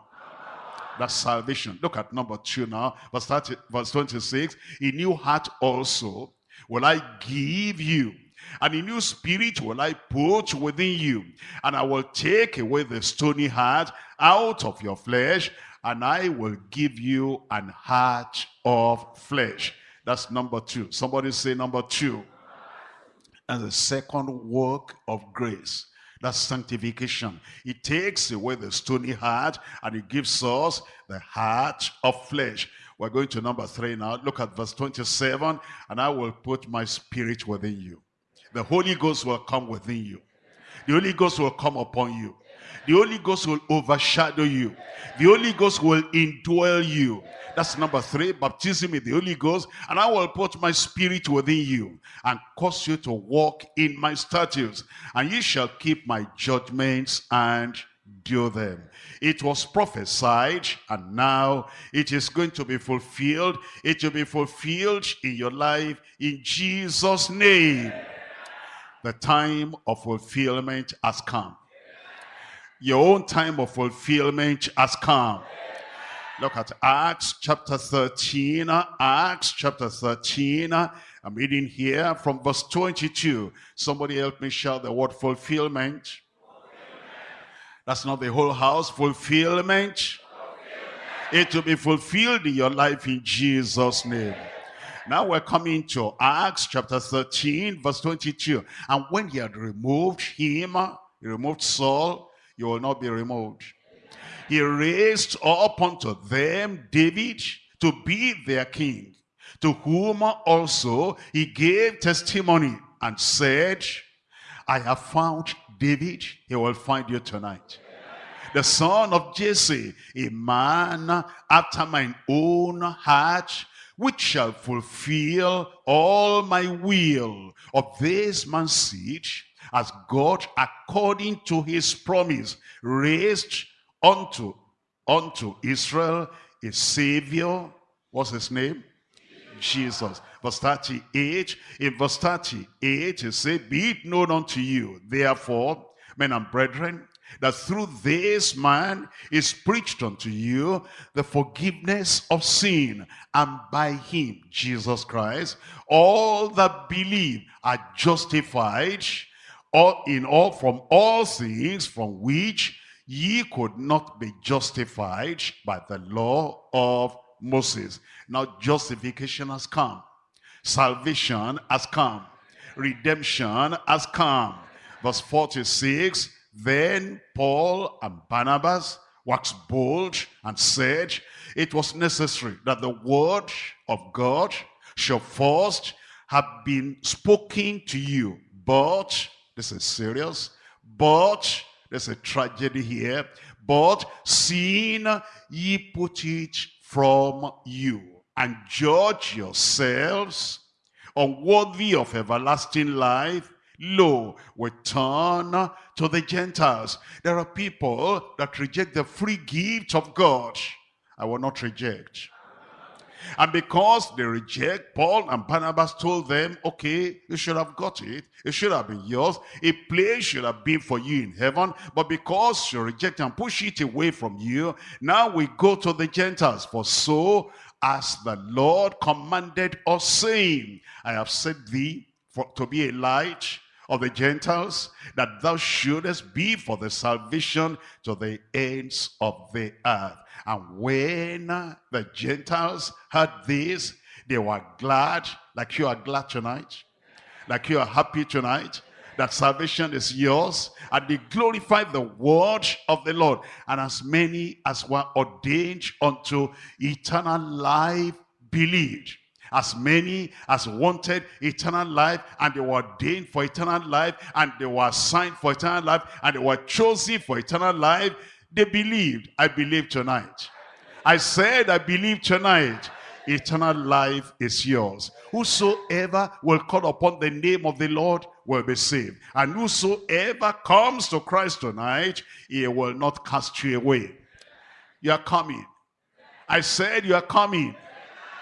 That's salvation. Look at number two now. Verse, 30, verse 26. A new heart also will I give you. And a new spirit will I put within you. And I will take away the stony heart out of your flesh, and I will give you an heart of flesh. That's number two. Somebody say number two. And the second work of grace. That's sanctification. It takes away the stony heart and it gives us the heart of flesh. We're going to number three now. Look at verse 27. And I will put my spirit within you. The Holy Ghost will come within you. The Holy Ghost will come upon you. The Holy Ghost will overshadow you. The Holy Ghost will indwell you. That's number three, baptism in the Holy Ghost. And I will put my spirit within you and cause you to walk in my statutes. And you shall keep my judgments and do them. It was prophesied and now it is going to be fulfilled. It will be fulfilled in your life in Jesus' name. The time of fulfillment has come. Your own time of fulfillment has come. Look at Acts chapter 13. Acts chapter 13. I'm reading here from verse 22. Somebody help me shout the word fulfillment. fulfillment. That's not the whole house. Fulfillment. fulfillment. It will be fulfilled in your life in Jesus' name. Now we're coming to Acts chapter 13, verse 22. And when he had removed him, he removed Saul, you will not be removed. He raised up unto them David to be their king, to whom also he gave testimony and said, I have found David, he will find you tonight. The son of Jesse, a man after mine own heart, which shall fulfill all my will of this man's seed, as God, according to his promise, raised unto, unto Israel a Savior. What's his name? Jesus. Verse 38, in verse 38, he said, Be it known unto you, therefore, men and brethren, that through this man is preached unto you the forgiveness of sin, and by him, Jesus Christ, all that believe are justified all in all from all things from which ye could not be justified by the law of Moses. Now justification has come. Salvation has come. Redemption has come. Verse 46, Then Paul and Barnabas waxed bold and said, It was necessary that the word of God should first have been spoken to you, but this is serious. But there's a tragedy here. But seeing ye put it from you and judge yourselves unworthy of everlasting life, lo, we turn to the Gentiles. There are people that reject the free gift of God. I will not reject. And because they reject, Paul and Barnabas told them, okay, you should have got it. It should have been yours. A place should have been for you in heaven. But because you reject and push it away from you, now we go to the Gentiles. For so as the Lord commanded us, saying, I have set thee for, to be a light of the Gentiles, that thou shouldest be for the salvation to the ends of the earth. And when the Gentiles heard this, they were glad, like you are glad tonight, like you are happy tonight, that salvation is yours, and they glorified the word of the Lord. And as many as were ordained unto eternal life believed. As many as wanted eternal life, and they were ordained for eternal life, and they were assigned for eternal life, and they were chosen for eternal life, they believed. I believe tonight. I said, I believe tonight. Eternal life is yours. Whosoever will call upon the name of the Lord will be saved. And whosoever comes to Christ tonight, he will not cast you away. You are coming. I said you are coming.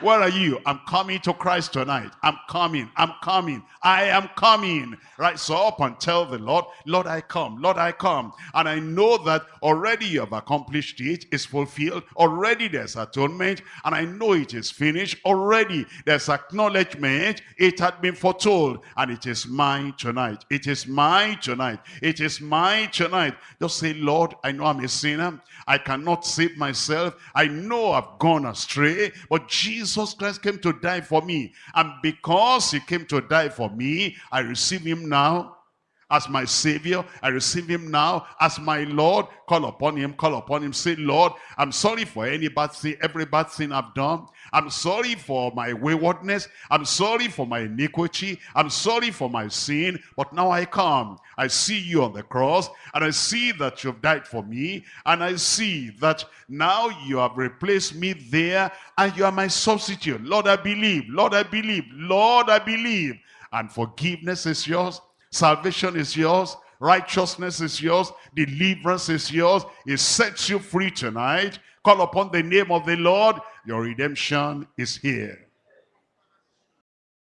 Where are you? I'm coming to Christ tonight. I'm coming. I'm coming. I am coming. Right, so up and tell the Lord, Lord, I come. Lord, I come. And I know that already you have accomplished it. It's fulfilled. Already there's atonement. And I know it is finished. Already there's acknowledgement. It had been foretold. And it is mine tonight. It is mine tonight. It is mine tonight. Just say, Lord, I know I'm a sinner. I cannot save myself. I know I've gone astray. But Jesus Jesus Christ came to die for me. And because he came to die for me, I receive him now as my savior. I receive him now as my Lord. Call upon him, call upon him. Say, Lord, I'm sorry for any bad thing, every bad thing I've done. I'm sorry for my waywardness. I'm sorry for my iniquity. I'm sorry for my sin. But now I come. I see you on the cross. And I see that you've died for me. And I see that now you have replaced me there. And you are my substitute. Lord, I believe. Lord, I believe. Lord, I believe. And forgiveness is yours. Salvation is yours. Righteousness is yours. Deliverance is yours. It sets you free tonight. Call upon the name of the Lord. Your redemption is here.